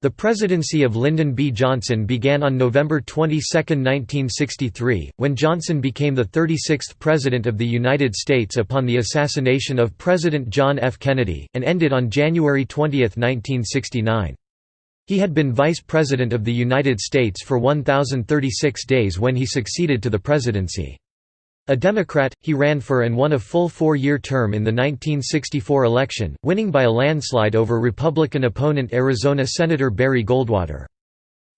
The presidency of Lyndon B. Johnson began on November 22, 1963, when Johnson became the 36th President of the United States upon the assassination of President John F. Kennedy, and ended on January 20, 1969. He had been Vice President of the United States for 1,036 days when he succeeded to the presidency. A Democrat, he ran for and won a full four-year term in the 1964 election, winning by a landslide over Republican opponent Arizona Senator Barry Goldwater.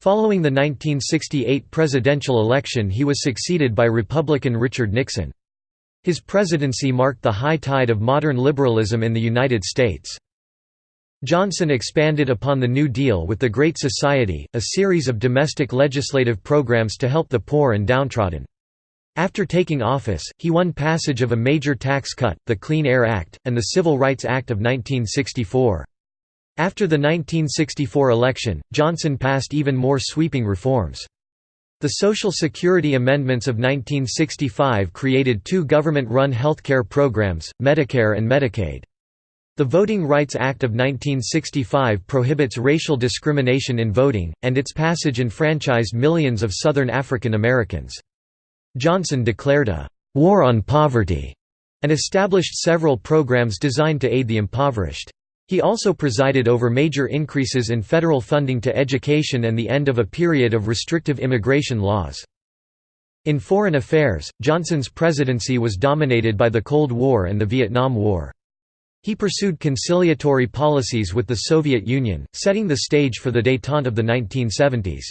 Following the 1968 presidential election he was succeeded by Republican Richard Nixon. His presidency marked the high tide of modern liberalism in the United States. Johnson expanded upon the New Deal with the Great Society, a series of domestic legislative programs to help the poor and downtrodden. After taking office, he won passage of a major tax cut, the Clean Air Act, and the Civil Rights Act of 1964. After the 1964 election, Johnson passed even more sweeping reforms. The Social Security Amendments of 1965 created two government-run healthcare programs, Medicare and Medicaid. The Voting Rights Act of 1965 prohibits racial discrimination in voting, and its passage enfranchised millions of Southern African Americans. Johnson declared a «war on poverty» and established several programs designed to aid the impoverished. He also presided over major increases in federal funding to education and the end of a period of restrictive immigration laws. In foreign affairs, Johnson's presidency was dominated by the Cold War and the Vietnam War. He pursued conciliatory policies with the Soviet Union, setting the stage for the détente of the 1970s.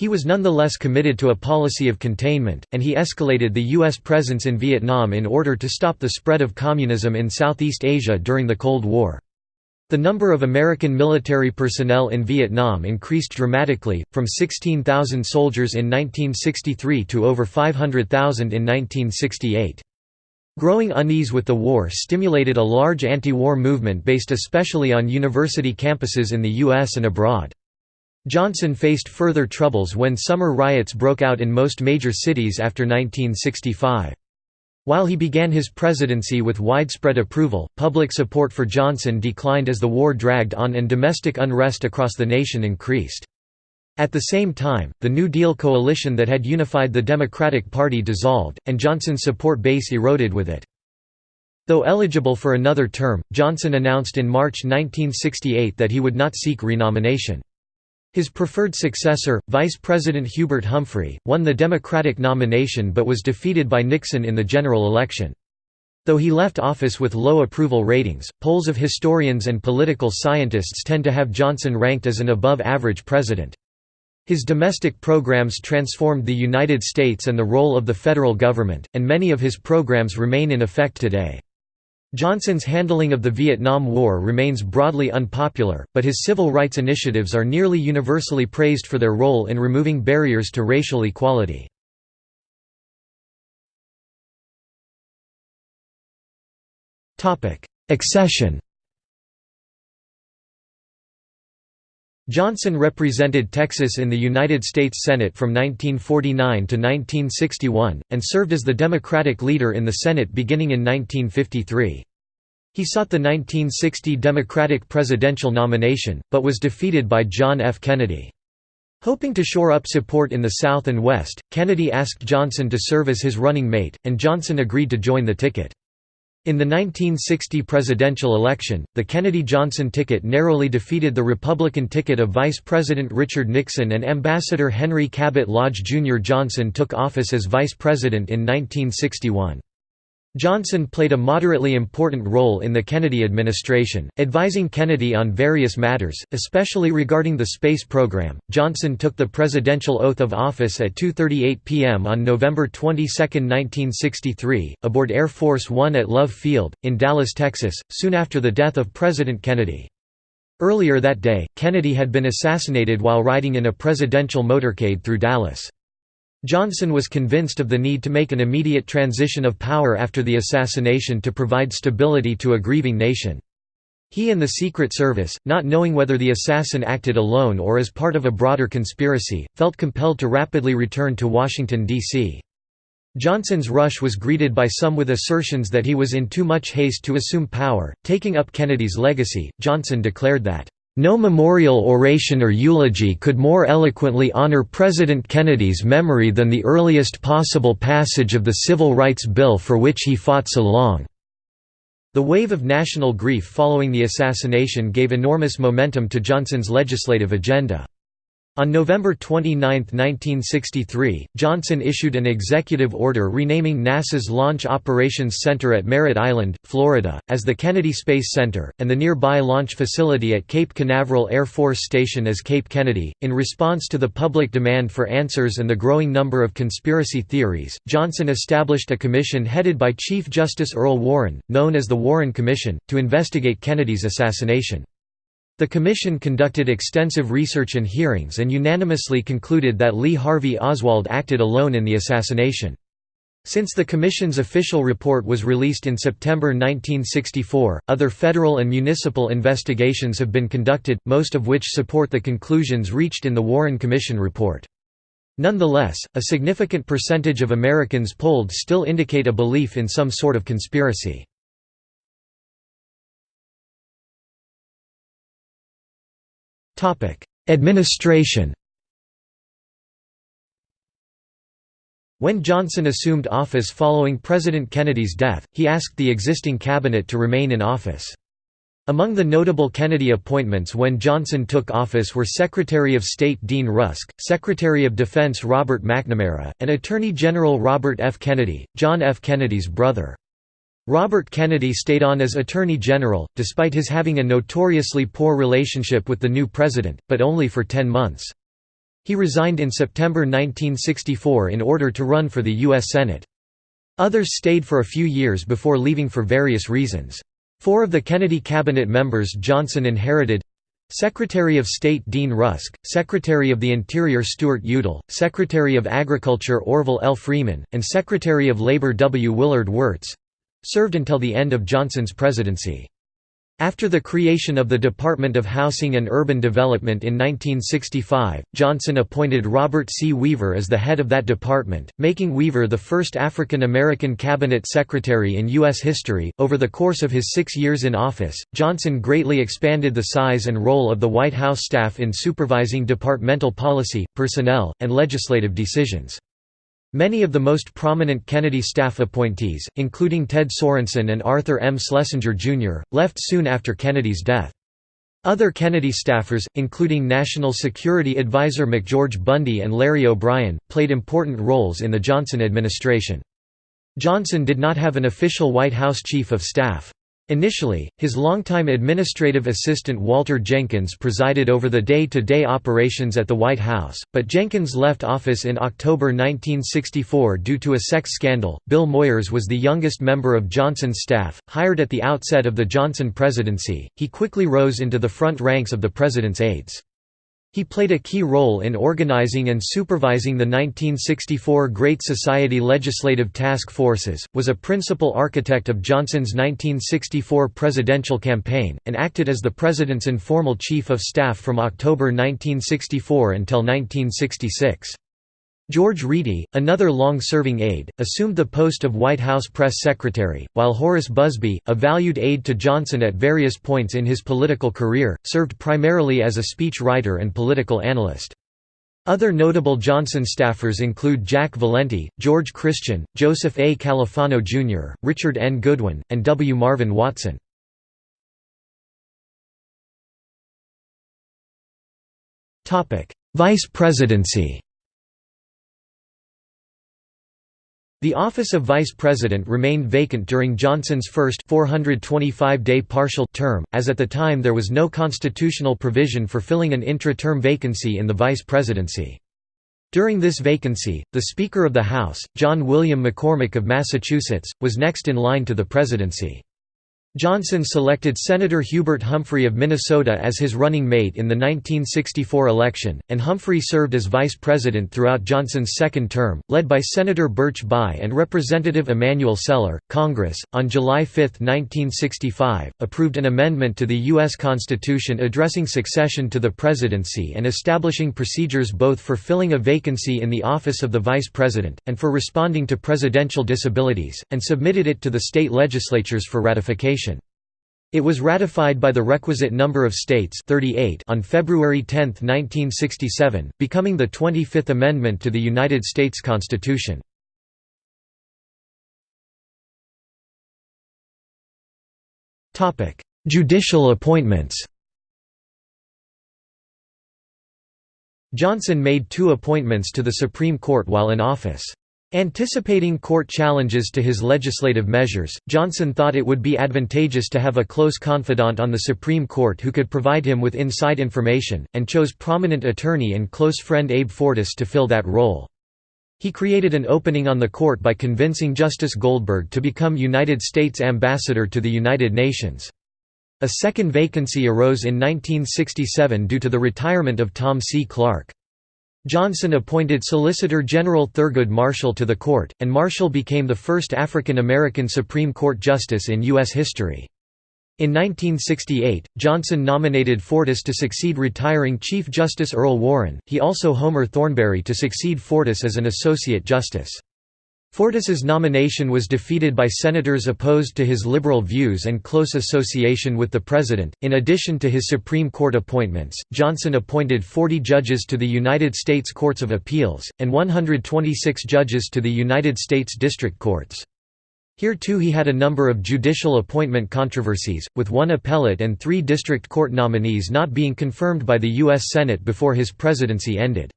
He was nonetheless committed to a policy of containment, and he escalated the U.S. presence in Vietnam in order to stop the spread of communism in Southeast Asia during the Cold War. The number of American military personnel in Vietnam increased dramatically, from 16,000 soldiers in 1963 to over 500,000 in 1968. Growing unease with the war stimulated a large anti-war movement based especially on university campuses in the U.S. and abroad. Johnson faced further troubles when summer riots broke out in most major cities after 1965. While he began his presidency with widespread approval, public support for Johnson declined as the war dragged on and domestic unrest across the nation increased. At the same time, the New Deal coalition that had unified the Democratic Party dissolved, and Johnson's support base eroded with it. Though eligible for another term, Johnson announced in March 1968 that he would not seek renomination. His preferred successor, Vice President Hubert Humphrey, won the Democratic nomination but was defeated by Nixon in the general election. Though he left office with low approval ratings, polls of historians and political scientists tend to have Johnson ranked as an above-average president. His domestic programs transformed the United States and the role of the federal government, and many of his programs remain in effect today. Johnson's handling of the Vietnam War remains broadly unpopular, but his civil rights initiatives are nearly universally praised for their role in removing barriers to racial equality. Accession Johnson represented Texas in the United States Senate from 1949 to 1961, and served as the Democratic leader in the Senate beginning in 1953. He sought the 1960 Democratic presidential nomination, but was defeated by John F. Kennedy. Hoping to shore up support in the South and West, Kennedy asked Johnson to serve as his running mate, and Johnson agreed to join the ticket. In the 1960 presidential election, the Kennedy-Johnson ticket narrowly defeated the Republican ticket of Vice President Richard Nixon and Ambassador Henry Cabot Lodge Jr. Johnson took office as vice president in 1961. Johnson played a moderately important role in the Kennedy administration, advising Kennedy on various matters, especially regarding the space program. Johnson took the presidential oath of office at 2:38 p.m. on November 22, 1963, aboard Air Force 1 at Love Field in Dallas, Texas, soon after the death of President Kennedy. Earlier that day, Kennedy had been assassinated while riding in a presidential motorcade through Dallas. Johnson was convinced of the need to make an immediate transition of power after the assassination to provide stability to a grieving nation. He and the Secret Service, not knowing whether the assassin acted alone or as part of a broader conspiracy, felt compelled to rapidly return to Washington, D.C. Johnson's rush was greeted by some with assertions that he was in too much haste to assume power. Taking up Kennedy's legacy, Johnson declared that, No memorial oration or eulogy could more eloquently honor President Kennedy's memory than the earliest possible passage of the Civil Rights Bill for which he fought so long." The wave of national grief following the assassination gave enormous momentum to Johnson's legislative agenda. On November 29, 1963, Johnson issued an executive order renaming NASA's Launch Operations Center at Merritt Island, Florida, as the Kennedy Space Center, and the nearby launch facility at Cape Canaveral Air Force Station as Cape Kennedy. In response to the public demand for answers and the growing number of conspiracy theories, Johnson established a commission headed by Chief Justice Earl Warren, known as the Warren Commission, to investigate Kennedy's assassination. The Commission conducted extensive research and hearings and unanimously concluded that Lee Harvey Oswald acted alone in the assassination. Since the Commission's official report was released in September 1964, other federal and municipal investigations have been conducted, most of which support the conclusions reached in the Warren Commission report. Nonetheless, a significant percentage of Americans polled still indicate a belief in some sort of conspiracy. Administration When Johnson assumed office following President Kennedy's death, he asked the existing cabinet to remain in office. Among the notable Kennedy appointments when Johnson took office were Secretary of State Dean Rusk, Secretary of Defense Robert McNamara, and Attorney General Robert F. Kennedy, John F. Kennedy's brother. Robert Kennedy stayed on as Attorney General, despite his having a notoriously poor relationship with the new president, but only for ten months. He resigned in September 1964 in order to run for the U.S. Senate. Others stayed for a few years before leaving for various reasons. Four of the Kennedy cabinet members Johnson inherited Secretary of State Dean Rusk, Secretary of the Interior Stuart Udall, Secretary of Agriculture Orville L. Freeman, and Secretary of Labor W. Willard Wirtz served until the end of Johnson's presidency. After the creation of the Department of Housing and Urban Development in 1965, Johnson appointed Robert C. Weaver as the head of that department, making Weaver the first African American cabinet secretary in U.S. history. Over the course of his six years in office, Johnson greatly expanded the size and role of the White House staff in supervising departmental policy, personnel, and legislative decisions. Many of the most prominent Kennedy staff appointees, including Ted Sorensen and Arthur M. Schlesinger, Jr., left soon after Kennedy's death. Other Kennedy staffers, including National Security Advisor McGeorge Bundy and Larry O'Brien, played important roles in the Johnson administration. Johnson did not have an official White House chief of staff. Initially, his longtime administrative assistant Walter Jenkins presided over the day-to-day -day operations at the White House, but Jenkins left office in October 1964 due to a sex scandal. Bill Moyers was the youngest member of Johnson's staff, hired at the outset of the Johnson presidency. He quickly rose into the front ranks of the president's aides. He played a key role in organizing and supervising the 1964 Great Society Legislative Task Forces, was a principal architect of Johnson's 1964 presidential campaign, and acted as the president's informal chief of staff from October 1964 until 1966. George Reedy, another long-serving aide, assumed the post of White House press secretary, while Horace Busby, a valued aide to Johnson at various points in his political career, served primarily as a speech writer and political analyst. Other notable Johnson staffers include Jack Valenti, George Christian, Joseph A. Califano Jr., Richard N. Goodwin, and W. Marvin Watson. Vice presidency The office of vice president remained vacant during Johnson's first 425-day partial term, as at the time there was no constitutional provision for filling an intra-term vacancy in the vice presidency. During this vacancy, the Speaker of the House, John William McCormack of Massachusetts, was next in line to the presidency. Johnson selected Senator Hubert Humphrey of Minnesota as his running mate in the 1964 election, and Humphrey served as vice president throughout Johnson's second term, led by Senator Birch Bayh and Representative Emanuel Celler. Congress, on July 5, 1965, approved an amendment to the U.S. Constitution addressing succession to the presidency and establishing procedures both for filling a vacancy in the office of the vice president, and for responding to presidential disabilities, and submitted it to the state legislatures for ratification. It was ratified by the requisite number of states 38 on February 10, 1967, becoming the 25th Amendment to the United States Constitution. Judicial appointments Johnson made two appointments to the Supreme Court while in office. Anticipating court challenges to his legislative measures, Johnson thought it would be advantageous to have a close confidant on the Supreme Court who could provide him with inside information, and chose prominent attorney and close friend Abe Fortas to fill that role. He created an opening on the court by convincing Justice Goldberg to become United States Ambassador to the United Nations. A second vacancy arose in 1967 due to the retirement of Tom C. Clark. Johnson appointed Solicitor General Thurgood Marshall to the court, and Marshall became the first African American Supreme Court justice in U.S. history. In 1968, Johnson nominated Fortas to succeed retiring Chief Justice Earl Warren, he also Homer Thornberry to succeed Fortas as an Associate Justice. Fortas's nomination was defeated by senators opposed to his liberal views and close association with the president. In addition to his Supreme Court appointments, Johnson appointed 40 judges to the United States Courts of Appeals, and 126 judges to the United States District Courts. Here too he had a number of judicial appointment controversies, with one appellate and three district court nominees not being confirmed by the U.S. Senate before his presidency ended.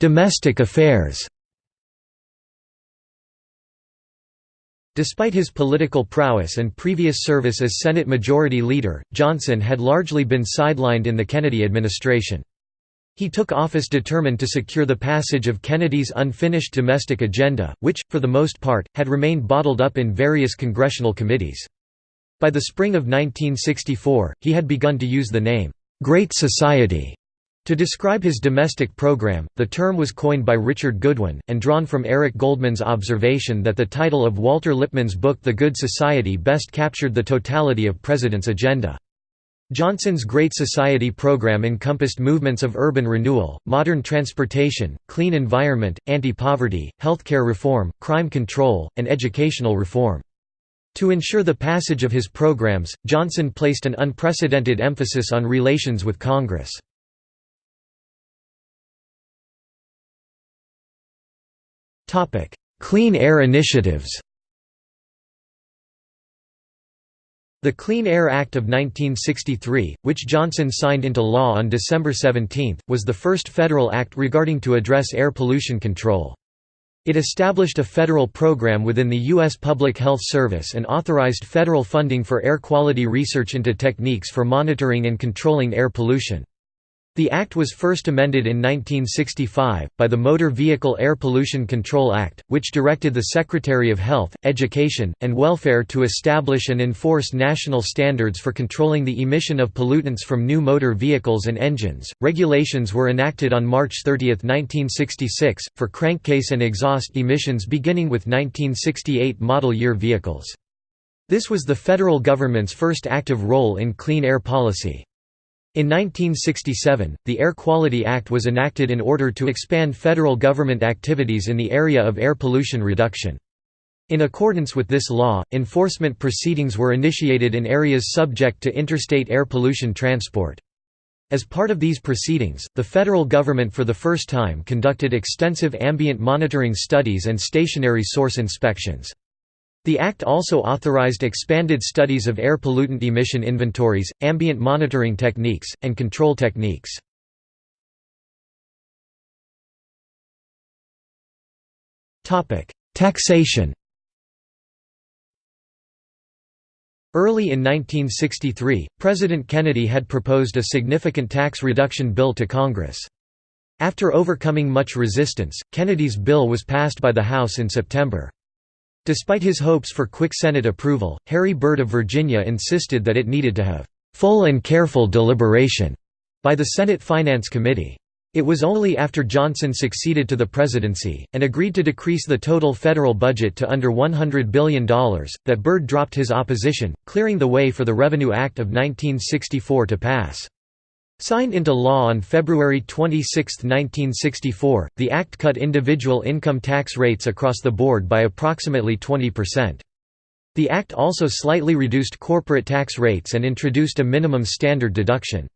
Domestic affairs Despite his political prowess and previous service as Senate Majority Leader, Johnson had largely been sidelined in the Kennedy administration. He took office determined to secure the passage of Kennedy's unfinished domestic agenda, which, for the most part, had remained bottled up in various congressional committees. By the spring of 1964, he had begun to use the name, "'Great Society' To describe his domestic program, the term was coined by Richard Goodwin, and drawn from Eric Goldman's observation that the title of Walter Lippmann's book The Good Society best captured the totality of President's agenda. Johnson's Great Society program encompassed movements of urban renewal, modern transportation, clean environment, anti-poverty, healthcare reform, crime control, and educational reform. To ensure the passage of his programs, Johnson placed an unprecedented emphasis on relations with Congress. Clean air initiatives The Clean Air Act of 1963, which Johnson signed into law on December 17, was the first federal act regarding to address air pollution control. It established a federal program within the U.S. Public Health Service and authorized federal funding for air quality research into techniques for monitoring and controlling air pollution. The Act was first amended in 1965, by the Motor Vehicle Air Pollution Control Act, which directed the Secretary of Health, Education, and Welfare to establish and enforce national standards for controlling the emission of pollutants from new motor vehicles and engines. Regulations were enacted on March 30, 1966, for crankcase and exhaust emissions beginning with 1968 model year vehicles. This was the federal government's first active role in clean air policy. In 1967, the Air Quality Act was enacted in order to expand federal government activities in the area of air pollution reduction. In accordance with this law, enforcement proceedings were initiated in areas subject to interstate air pollution transport. As part of these proceedings, the federal government for the first time conducted extensive ambient monitoring studies and stationary source inspections. The Act also authorized expanded studies of air pollutant emission inventories, ambient monitoring techniques, and control techniques. Taxation Early in 1963, President Kennedy had proposed a significant tax reduction bill to Congress. After overcoming much resistance, Kennedy's bill was passed by the House in September. Despite his hopes for quick Senate approval, Harry Byrd of Virginia insisted that it needed to have full and careful deliberation by the Senate Finance Committee. It was only after Johnson succeeded to the presidency, and agreed to decrease the total federal budget to under $100 billion, that Byrd dropped his opposition, clearing the way for the Revenue Act of 1964 to pass. Signed into law on February 26, 1964, the Act cut individual income tax rates across the board by approximately 20%. The Act also slightly reduced corporate tax rates and introduced a minimum standard deduction.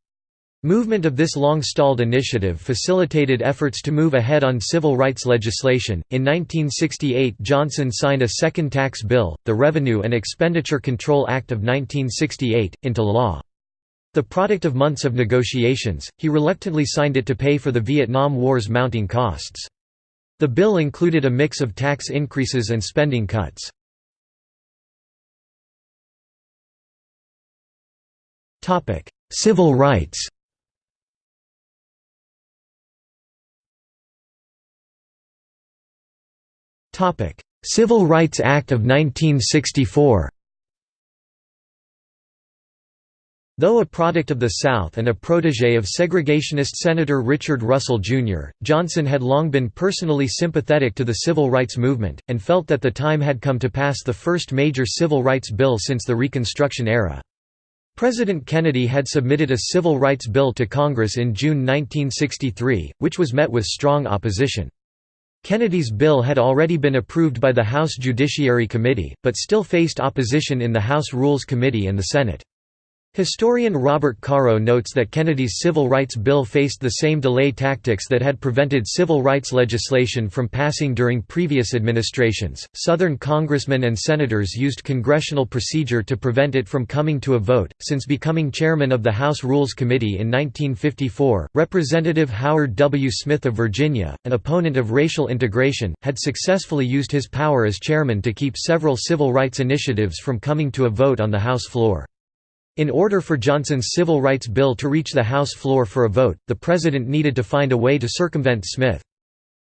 Movement of this long-stalled initiative facilitated efforts to move ahead on civil rights legislation. In 1968, Johnson signed a second tax bill, the Revenue and Expenditure Control Act of 1968, into law. The product of months of negotiations, he reluctantly signed it to pay for the Vietnam War's mounting costs. The bill included a mix of tax increases and spending cuts. Civil rights Civil Rights Act of 1964 Though a product of the South and a protege of segregationist Senator Richard Russell, Jr., Johnson had long been personally sympathetic to the civil rights movement, and felt that the time had come to pass the first major civil rights bill since the Reconstruction era. President Kennedy had submitted a civil rights bill to Congress in June 1963, which was met with strong opposition. Kennedy's bill had already been approved by the House Judiciary Committee, but still faced opposition in the House Rules Committee and the Senate. Historian Robert Caro notes that Kennedy's civil rights bill faced the same delay tactics that had prevented civil rights legislation from passing during previous administrations. Southern congressmen and senators used congressional procedure to prevent it from coming to a vote. Since becoming chairman of the House Rules Committee in 1954, Representative Howard W. Smith of Virginia, an opponent of racial integration, had successfully used his power as chairman to keep several civil rights initiatives from coming to a vote on the House floor. In order for Johnson's civil rights bill to reach the House floor for a vote, the president needed to find a way to circumvent Smith.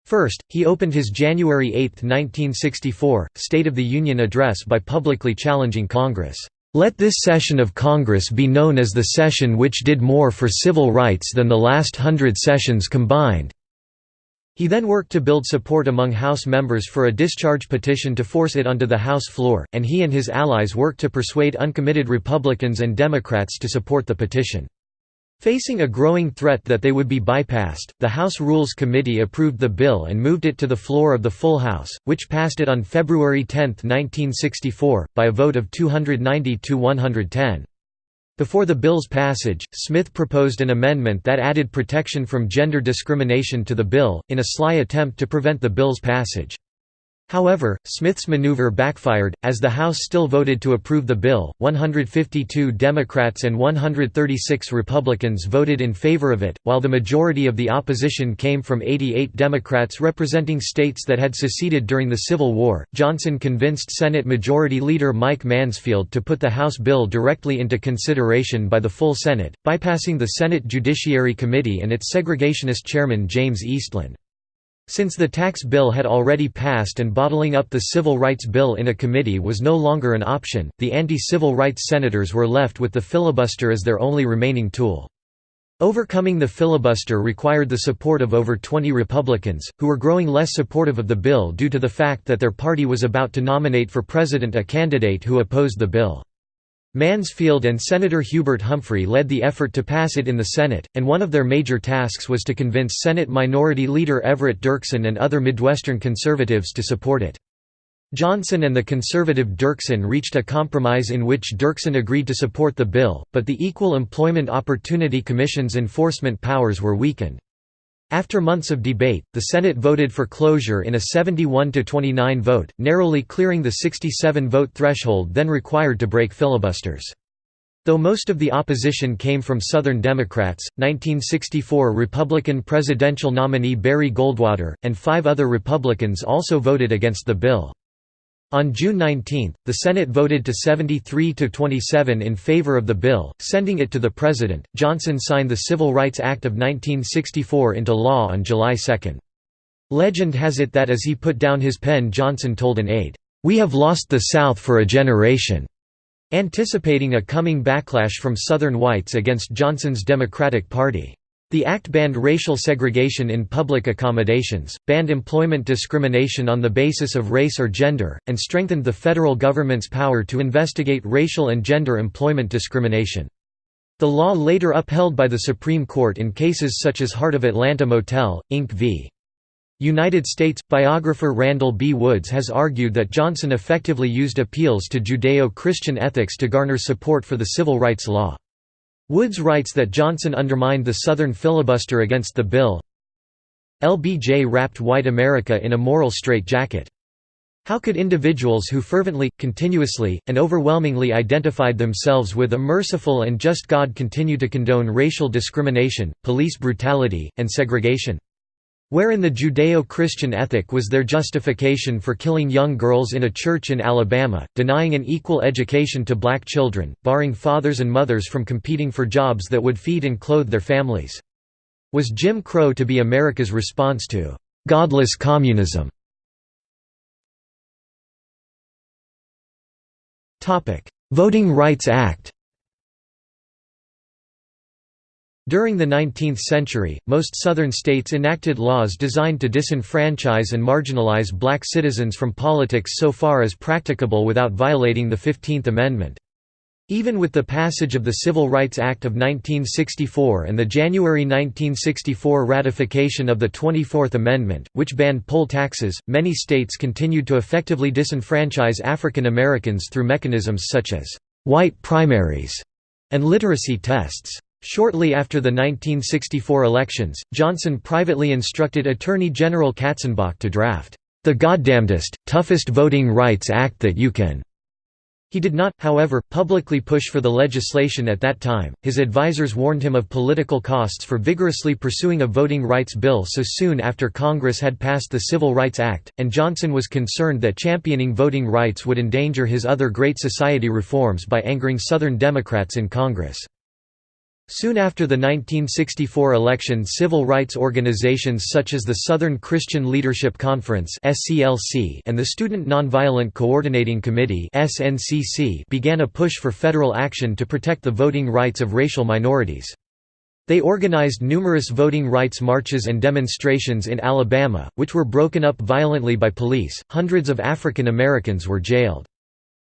First, he opened his January 8, 1964, State of the Union address by publicly challenging Congress, "...let this session of Congress be known as the session which did more for civil rights than the last hundred sessions combined." He then worked to build support among House members for a discharge petition to force it onto the House floor, and he and his allies worked to persuade uncommitted Republicans and Democrats to support the petition. Facing a growing threat that they would be bypassed, the House Rules Committee approved the bill and moved it to the floor of the full House, which passed it on February 10, 1964, by a vote of 290 to 110. Before the bill's passage, Smith proposed an amendment that added protection from gender discrimination to the bill, in a sly attempt to prevent the bill's passage. However, Smith's maneuver backfired, as the House still voted to approve the bill, 152 Democrats and 136 Republicans voted in favor of it, while the majority of the opposition came from 88 Democrats representing states that had seceded during the Civil War. Johnson convinced Senate Majority Leader Mike Mansfield to put the House bill directly into consideration by the full Senate, bypassing the Senate Judiciary Committee and its segregationist chairman James Eastland. Since the tax bill had already passed and bottling up the civil rights bill in a committee was no longer an option, the anti-civil rights senators were left with the filibuster as their only remaining tool. Overcoming the filibuster required the support of over 20 Republicans, who were growing less supportive of the bill due to the fact that their party was about to nominate for president a candidate who opposed the bill. Mansfield and Senator Hubert Humphrey led the effort to pass it in the Senate, and one of their major tasks was to convince Senate Minority Leader Everett Dirksen and other Midwestern conservatives to support it. Johnson and the conservative Dirksen reached a compromise in which Dirksen agreed to support the bill, but the Equal Employment Opportunity Commission's enforcement powers were weakened. After months of debate, the Senate voted for cloture in a 71–29 vote, narrowly clearing the 67-vote threshold then required to break filibusters. Though most of the opposition came from Southern Democrats, 1964 Republican presidential nominee Barry Goldwater, and five other Republicans also voted against the bill. On June 19, the Senate voted to 73 to 27 in favor of the bill, sending it to the President. Johnson signed the Civil Rights Act of 1964 into law on July 2. Legend has it that as he put down his pen Johnson told an aide, "We have lost the South for a generation." Anticipating a coming backlash from Southern whites against Johnson's Democratic Party. The act banned racial segregation in public accommodations, banned employment discrimination on the basis of race or gender, and strengthened the federal government's power to investigate racial and gender employment discrimination. The law later upheld by the Supreme Court in cases such as Heart of Atlanta Motel, Inc. v. United States. Biographer Randall B. Woods has argued that Johnson effectively used appeals to Judeo-Christian ethics to garner support for the civil rights law. Woods writes that Johnson undermined the Southern filibuster against the bill. LBJ wrapped white America in a moral straitjacket. How could individuals who fervently, continuously, and overwhelmingly identified themselves with a merciful and just God continue to condone racial discrimination, police brutality, and segregation? Wherein the Judeo-Christian ethic was their justification for killing young girls in a church in Alabama, denying an equal education to black children, barring fathers and mothers from competing for jobs that would feed and clothe their families. Was Jim Crow to be America's response to «godless communism»? Voting Rights Act During the 19th century, most Southern states enacted laws designed to disenfranchise and marginalize black citizens from politics so far as practicable without violating the Fifteenth Amendment. Even with the passage of the Civil Rights Act of 1964 and the January 1964 ratification of the 24th Amendment, which banned poll taxes, many states continued to effectively disenfranchise African Americans through mechanisms such as «white primaries» and literacy tests. Shortly after the 1964 elections, Johnson privately instructed Attorney General Katzenbach to draft, "...the goddamnedest, toughest Voting Rights Act that you can." He did not, however, publicly push for the legislation at that time. His advisers warned him of political costs for vigorously pursuing a voting rights bill so soon after Congress had passed the Civil Rights Act, and Johnson was concerned that championing voting rights would endanger his other Great Society reforms by angering Southern Democrats in Congress. Soon after the 1964 election civil rights organizations such as the Southern Christian Leadership Conference and the Student Nonviolent Coordinating Committee began a push for federal action to protect the voting rights of racial minorities. They organized numerous voting rights marches and demonstrations in Alabama, which were broken up violently by police. Hundreds of African Americans were jailed.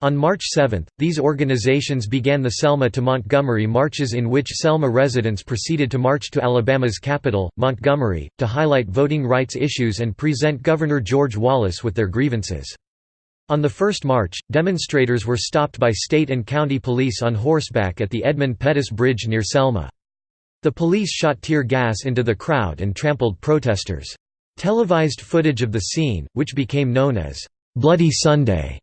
On March 7, these organizations began the Selma to Montgomery marches in which Selma residents proceeded to march to Alabama's capital, Montgomery, to highlight voting rights issues and present Governor George Wallace with their grievances. On the first march, demonstrators were stopped by state and county police on horseback at the Edmund Pettus Bridge near Selma. The police shot tear gas into the crowd and trampled protesters. Televised footage of the scene, which became known as, "'Bloody Sunday'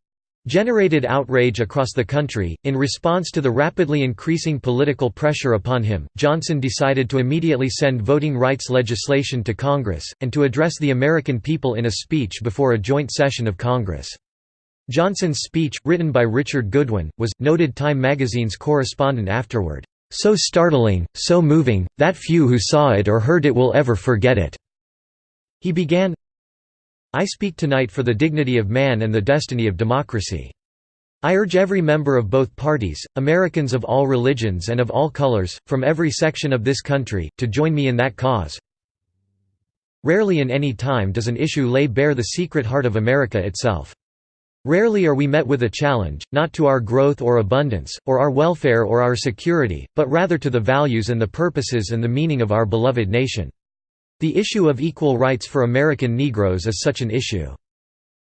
generated outrage across the country. In response to the rapidly increasing political pressure upon him, Johnson decided to immediately send voting rights legislation to Congress, and to address the American people in a speech before a joint session of Congress. Johnson's speech, written by Richard Goodwin, was, noted Time magazine's correspondent afterward, "...so startling, so moving, that few who saw it or heard it will ever forget it." He began, I speak tonight for the dignity of man and the destiny of democracy. I urge every member of both parties, Americans of all religions and of all colors, from every section of this country, to join me in that cause. Rarely in any time does an issue lay bare the secret heart of America itself. Rarely are we met with a challenge, not to our growth or abundance, or our welfare or our security, but rather to the values and the purposes and the meaning of our beloved nation. The issue of equal rights for American Negroes is such an issue.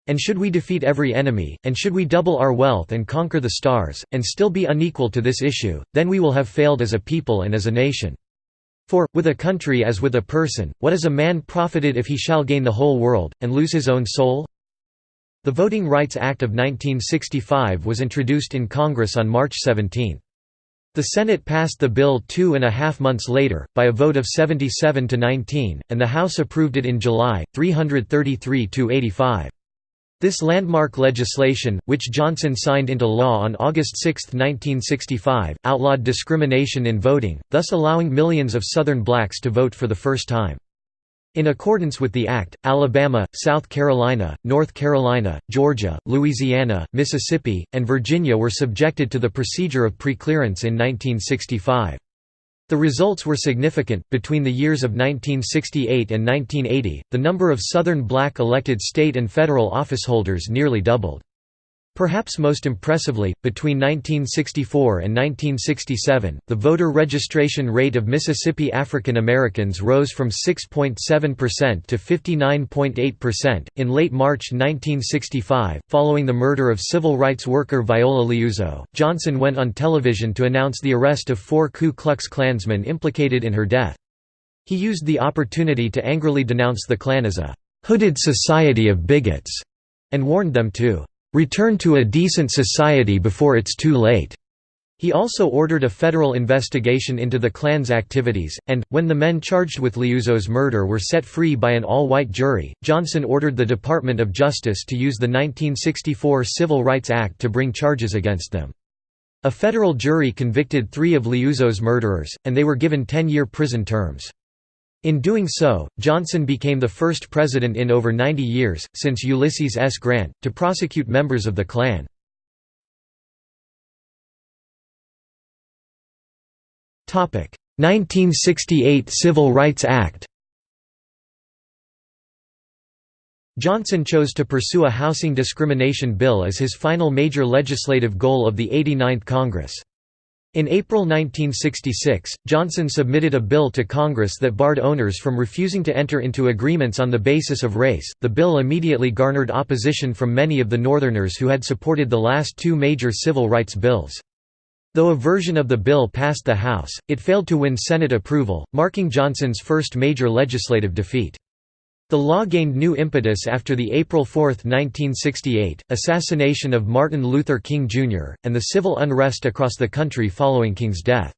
And should we defeat every enemy, and should we double our wealth and conquer the stars, and still be unequal to this issue, then we will have failed as a people and as a nation. For, with a country as with a person, what is a man profited if he shall gain the whole world, and lose his own soul? The Voting Rights Act of 1965 was introduced in Congress on March 17. The Senate passed the bill two and a half months later, by a vote of 77 to 19, and the House approved it in July, 333 to 85. This landmark legislation, which Johnson signed into law on August 6, 1965, outlawed discrimination in voting, thus allowing millions of Southern blacks to vote for the first time. In accordance with the Act, Alabama, South Carolina, North Carolina, Georgia, Louisiana, Mississippi, and Virginia were subjected to the procedure of preclearance in 1965. The results were significant. Between the years of 1968 and 1980, the number of Southern black elected state and federal officeholders nearly doubled. Perhaps most impressively, between 1964 and 1967, the voter registration rate of Mississippi African Americans rose from 6.7% to 59.8%. In late March 1965, following the murder of civil rights worker Viola Liuzzo, Johnson went on television to announce the arrest of four Ku Klux Klansmen implicated in her death. He used the opportunity to angrily denounce the Klan as a hooded society of bigots and warned them to return to a decent society before it's too late. He also ordered a federal investigation into the Klan's activities, and, when the men charged with Liuzzo's murder were set free by an all-white jury, Johnson ordered the Department of Justice to use the 1964 Civil Rights Act to bring charges against them. A federal jury convicted three of Liuzzo's murderers, and they were given 10-year prison terms. In doing so, Johnson became the first president in over 90 years, since Ulysses S. Grant, to prosecute members of the Klan. Topic: 1968 Civil Rights Act. Johnson chose to pursue a housing discrimination bill as his final major legislative goal of the 89th Congress. In April 1966, Johnson submitted a bill to Congress that barred owners from refusing to enter into agreements on the basis of race. The bill immediately garnered opposition from many of the Northerners who had supported the last two major civil rights bills. Though a version of the bill passed the House, it failed to win Senate approval, marking Johnson's first major legislative defeat. The law gained new impetus after the April 4, 1968, assassination of Martin Luther King Jr., and the civil unrest across the country following King's death.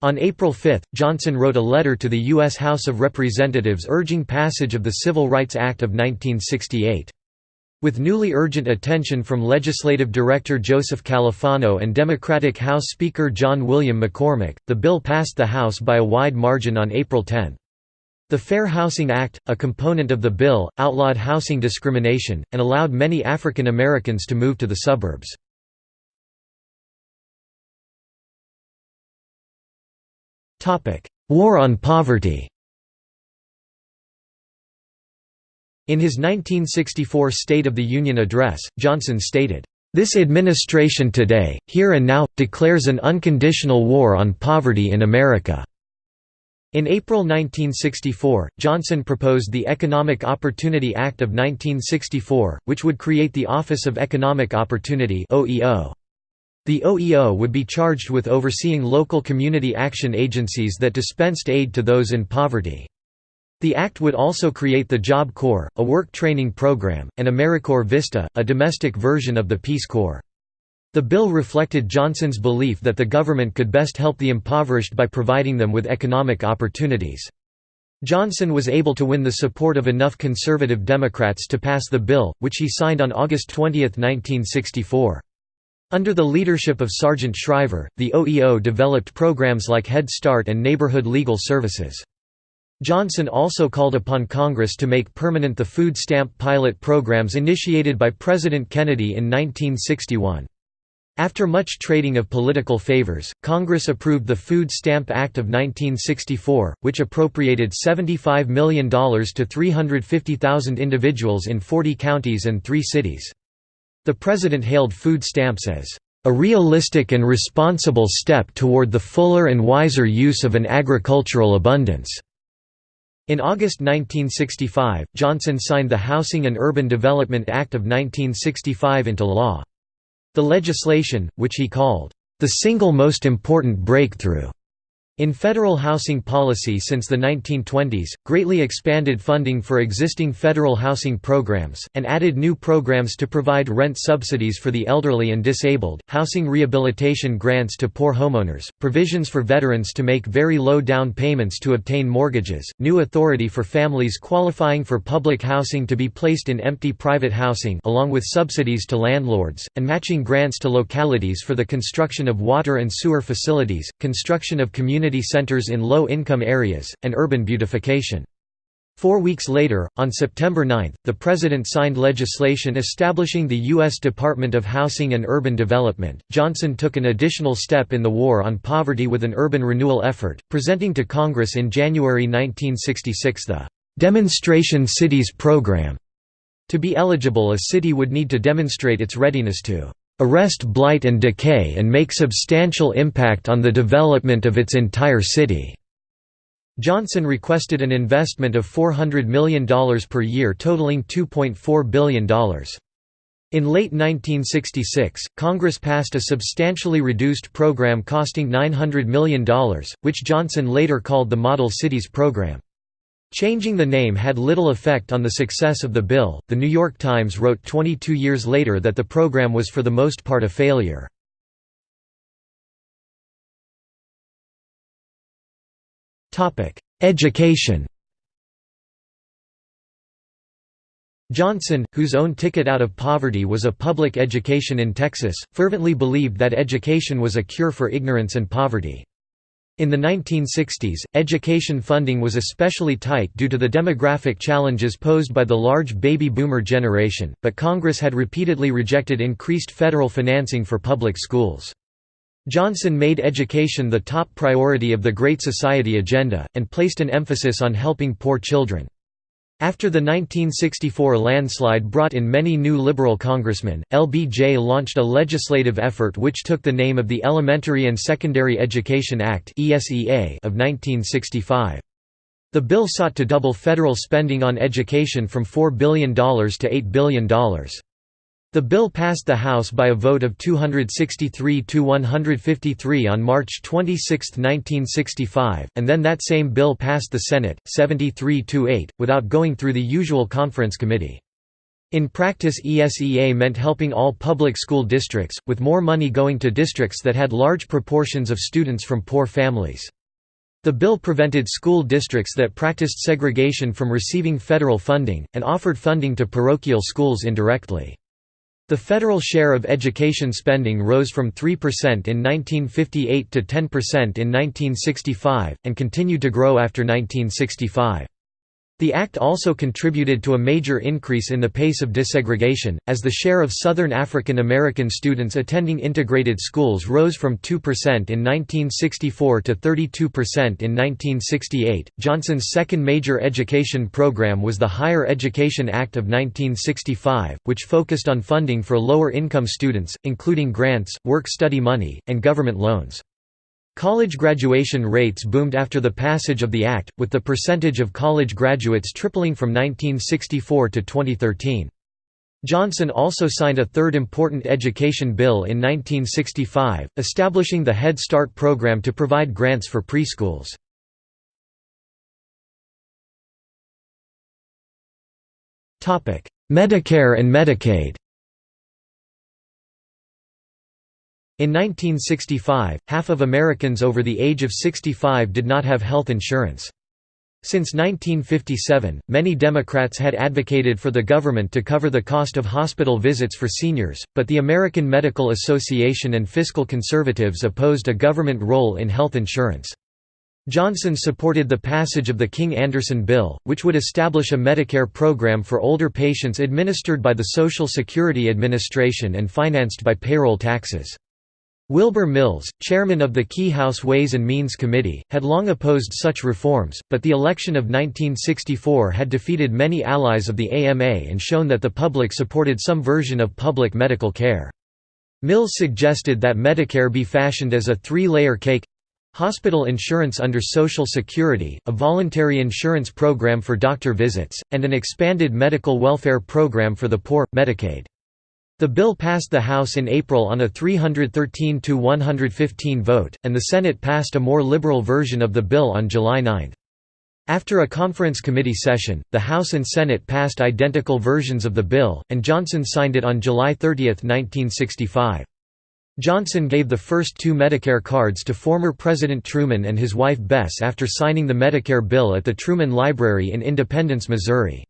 On April 5, Johnson wrote a letter to the U.S. House of Representatives urging passage of the Civil Rights Act of 1968. With newly urgent attention from Legislative Director Joseph Califano and Democratic House Speaker John William McCormack, the bill passed the House by a wide margin on April 10. The Fair Housing Act, a component of the bill, outlawed housing discrimination, and allowed many African Americans to move to the suburbs. War on poverty In his 1964 State of the Union address, Johnson stated, "...this administration today, here and now, declares an unconditional war on poverty in America." In April 1964, Johnson proposed the Economic Opportunity Act of 1964, which would create the Office of Economic Opportunity The OEO would be charged with overseeing local community action agencies that dispensed aid to those in poverty. The act would also create the Job Corps, a work training program, and AmeriCorps Vista, a domestic version of the Peace Corps. The bill reflected Johnson's belief that the government could best help the impoverished by providing them with economic opportunities. Johnson was able to win the support of enough conservative Democrats to pass the bill, which he signed on August 20, 1964. Under the leadership of Sargent Shriver, the OEO developed programs like Head Start and Neighborhood Legal Services. Johnson also called upon Congress to make permanent the food stamp pilot programs initiated by President Kennedy in 1961. After much trading of political favors, Congress approved the Food Stamp Act of 1964, which appropriated $75 million to 350,000 individuals in 40 counties and three cities. The President hailed food stamps as a realistic and responsible step toward the fuller and wiser use of an agricultural abundance." In August 1965, Johnson signed the Housing and Urban Development Act of 1965 into law. The legislation, which he called, "...the single most important breakthrough," In federal housing policy since the 1920s, greatly expanded funding for existing federal housing programs, and added new programs to provide rent subsidies for the elderly and disabled, housing rehabilitation grants to poor homeowners, provisions for veterans to make very low down payments to obtain mortgages, new authority for families qualifying for public housing to be placed in empty private housing along with subsidies to landlords, and matching grants to localities for the construction of water and sewer facilities, construction of community community centers in low-income areas, and urban beautification. Four weeks later, on September 9, the President signed legislation establishing the U.S. Department of Housing and Urban Development. Johnson took an additional step in the war on poverty with an urban renewal effort, presenting to Congress in January 1966 the Demonstration Cities Program, To be eligible a city would need to demonstrate its readiness to "...arrest blight and decay and make substantial impact on the development of its entire city." Johnson requested an investment of $400 million per year totaling $2.4 billion. In late 1966, Congress passed a substantially reduced program costing $900 million, which Johnson later called the Model Cities Program. Changing the name had little effect on the success of the bill. The New York Times wrote 22 years later that the program was for the most part a failure. Topic: Education. Johnson, whose own ticket out of poverty was a public education in Texas, fervently believed that education was a cure for ignorance and poverty. In the 1960s, education funding was especially tight due to the demographic challenges posed by the large baby boomer generation, but Congress had repeatedly rejected increased federal financing for public schools. Johnson made education the top priority of the Great Society agenda, and placed an emphasis on helping poor children. After the 1964 landslide brought in many new liberal congressmen, LBJ launched a legislative effort which took the name of the Elementary and Secondary Education Act of 1965. The bill sought to double federal spending on education from $4 billion to $8 billion. The bill passed the House by a vote of 263 to 153 on March 26, 1965, and then that same bill passed the Senate, 73 to 8, without going through the usual conference committee. In practice ESEA meant helping all public school districts, with more money going to districts that had large proportions of students from poor families. The bill prevented school districts that practiced segregation from receiving federal funding, and offered funding to parochial schools indirectly. The federal share of education spending rose from 3% in 1958 to 10% in 1965, and continued to grow after 1965. The act also contributed to a major increase in the pace of desegregation, as the share of Southern African American students attending integrated schools rose from 2% in 1964 to 32% in 1968. Johnson's second major education program was the Higher Education Act of 1965, which focused on funding for lower income students, including grants, work study money, and government loans. College graduation rates boomed after the passage of the Act, with the percentage of college graduates tripling from 1964 to 2013. Johnson also signed a third important education bill in 1965, establishing the Head Start program to provide grants for preschools. Medicare and Medicaid In 1965, half of Americans over the age of 65 did not have health insurance. Since 1957, many Democrats had advocated for the government to cover the cost of hospital visits for seniors, but the American Medical Association and fiscal conservatives opposed a government role in health insurance. Johnson supported the passage of the King-Anderson Bill, which would establish a Medicare program for older patients administered by the Social Security Administration and financed by payroll taxes. Wilbur Mills, chairman of the Key House Ways and Means Committee, had long opposed such reforms, but the election of 1964 had defeated many allies of the AMA and shown that the public supported some version of public medical care. Mills suggested that Medicare be fashioned as a three-layer cake hospital insurance under Social Security, a voluntary insurance program for doctor visits, and an expanded medical welfare program for the poor, Medicaid. The bill passed the House in April on a 313 to 115 vote, and the Senate passed a more liberal version of the bill on July 9. After a conference committee session, the House and Senate passed identical versions of the bill, and Johnson signed it on July 30, 1965. Johnson gave the first two Medicare cards to former President Truman and his wife Bess after signing the Medicare bill at the Truman Library in Independence, Missouri.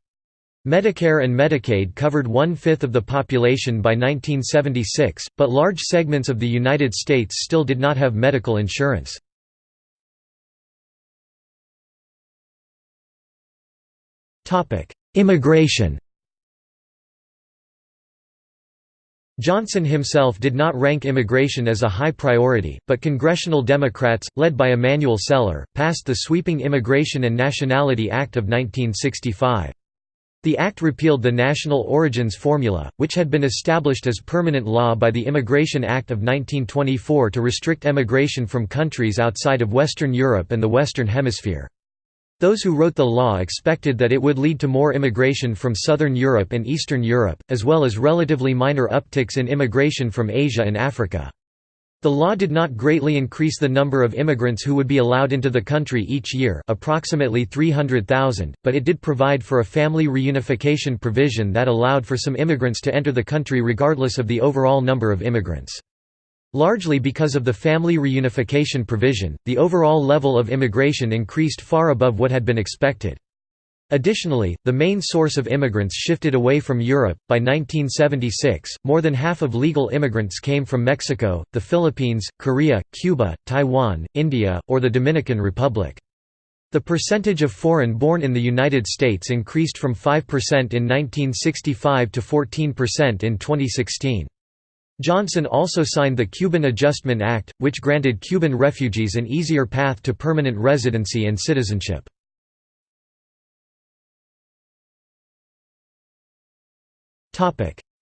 Medicare and Medicaid covered one-fifth of the population by 1976, but large segments of the United States still did not have medical insurance. Immigration Johnson himself did not rank immigration as a high priority, but congressional Democrats, led by Emanuel Celler, passed the sweeping Immigration and Nationality Act of 1965. The act repealed the national origins formula, which had been established as permanent law by the Immigration Act of 1924 to restrict emigration from countries outside of Western Europe and the Western Hemisphere. Those who wrote the law expected that it would lead to more immigration from Southern Europe and Eastern Europe, as well as relatively minor upticks in immigration from Asia and Africa. The law did not greatly increase the number of immigrants who would be allowed into the country each year approximately 300,000, but it did provide for a family reunification provision that allowed for some immigrants to enter the country regardless of the overall number of immigrants. Largely because of the family reunification provision, the overall level of immigration increased far above what had been expected. Additionally, the main source of immigrants shifted away from Europe. By 1976, more than half of legal immigrants came from Mexico, the Philippines, Korea, Cuba, Taiwan, India, or the Dominican Republic. The percentage of foreign born in the United States increased from 5% in 1965 to 14% in 2016. Johnson also signed the Cuban Adjustment Act, which granted Cuban refugees an easier path to permanent residency and citizenship.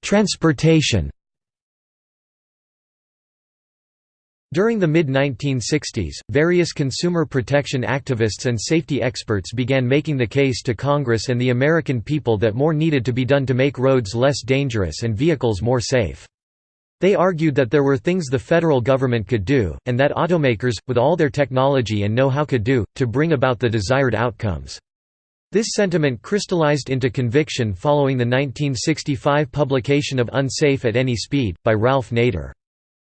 Transportation During the mid-1960s, various consumer protection activists and safety experts began making the case to Congress and the American people that more needed to be done to make roads less dangerous and vehicles more safe. They argued that there were things the federal government could do, and that automakers, with all their technology and know-how could do, to bring about the desired outcomes. This sentiment crystallized into conviction following the 1965 publication of Unsafe at Any Speed, by Ralph Nader.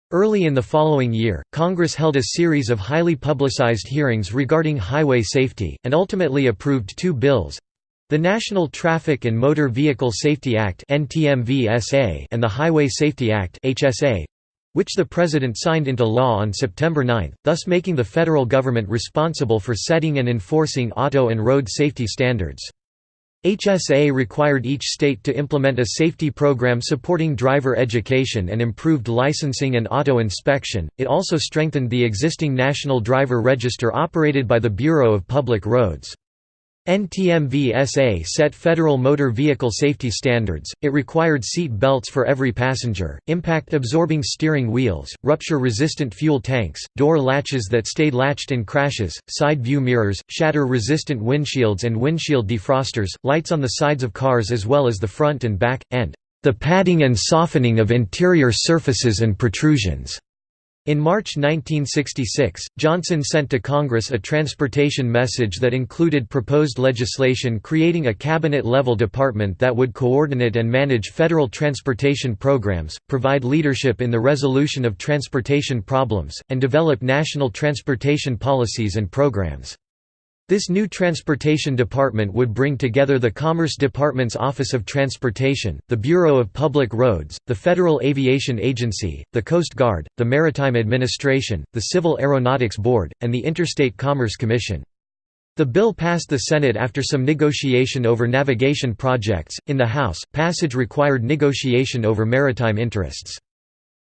Early in the following year, Congress held a series of highly publicized hearings regarding highway safety, and ultimately approved two bills—the National Traffic and Motor Vehicle Safety Act and the Highway Safety Act which the President signed into law on September 9, thus making the federal government responsible for setting and enforcing auto and road safety standards. HSA required each state to implement a safety program supporting driver education and improved licensing and auto inspection. It also strengthened the existing National Driver Register operated by the Bureau of Public Roads. NTMV-SA set federal motor vehicle safety standards, it required seat belts for every passenger, impact-absorbing steering wheels, rupture-resistant fuel tanks, door latches that stayed latched in crashes, side view mirrors, shatter-resistant windshields and windshield defrosters, lights on the sides of cars as well as the front and back, and the padding and softening of interior surfaces and protrusions. In March 1966, Johnson sent to Congress a transportation message that included proposed legislation creating a cabinet-level department that would coordinate and manage federal transportation programs, provide leadership in the resolution of transportation problems, and develop national transportation policies and programs. This new transportation department would bring together the Commerce Department's Office of Transportation, the Bureau of Public Roads, the Federal Aviation Agency, the Coast Guard, the Maritime Administration, the Civil Aeronautics Board, and the Interstate Commerce Commission. The bill passed the Senate after some negotiation over navigation projects. In the House, passage required negotiation over maritime interests.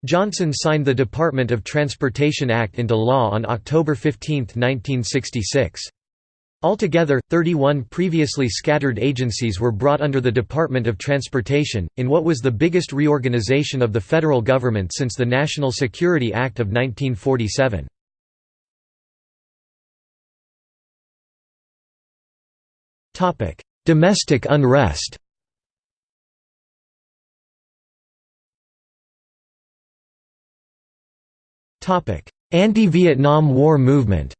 Johnson signed the Department of Transportation Act into law on October 15, 1966. Altogether, 31 previously scattered agencies were brought under the Department of Transportation, in what was the biggest reorganization of the federal government since the National Security Act of 1947. Domestic unrest Anti-Vietnam War movement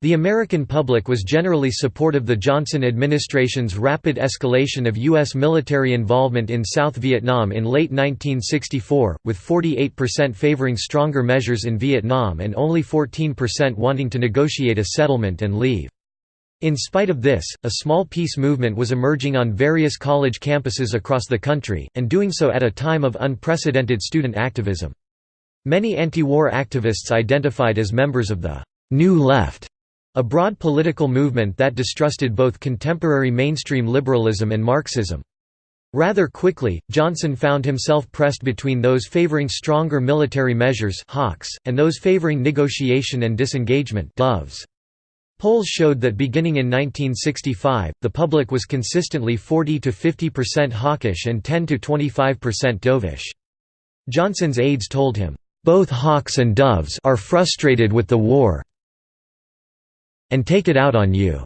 The American public was generally supportive of the Johnson administration's rapid escalation of U.S. military involvement in South Vietnam in late 1964, with 48% favoring stronger measures in Vietnam and only 14% wanting to negotiate a settlement and leave. In spite of this, a small peace movement was emerging on various college campuses across the country, and doing so at a time of unprecedented student activism. Many anti-war activists identified as members of the «New Left» A broad political movement that distrusted both contemporary mainstream liberalism and Marxism. Rather quickly, Johnson found himself pressed between those favoring stronger military measures and those favoring negotiation and disengagement doves. Polls showed that beginning in 1965, the public was consistently 40 to 50% hawkish and 10 to 25% dovish. Johnson's aides told him, "...both hawks and doves are frustrated with the war and take it out on you."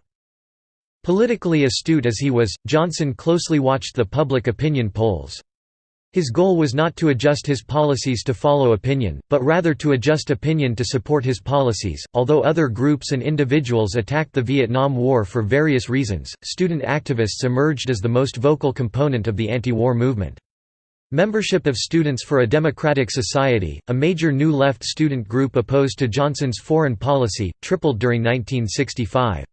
Politically astute as he was, Johnson closely watched the public opinion polls. His goal was not to adjust his policies to follow opinion, but rather to adjust opinion to support his policies. Although other groups and individuals attacked the Vietnam War for various reasons, student activists emerged as the most vocal component of the anti-war movement. Membership of Students for a Democratic Society, a major New Left student group opposed to Johnson's foreign policy, tripled during 1965.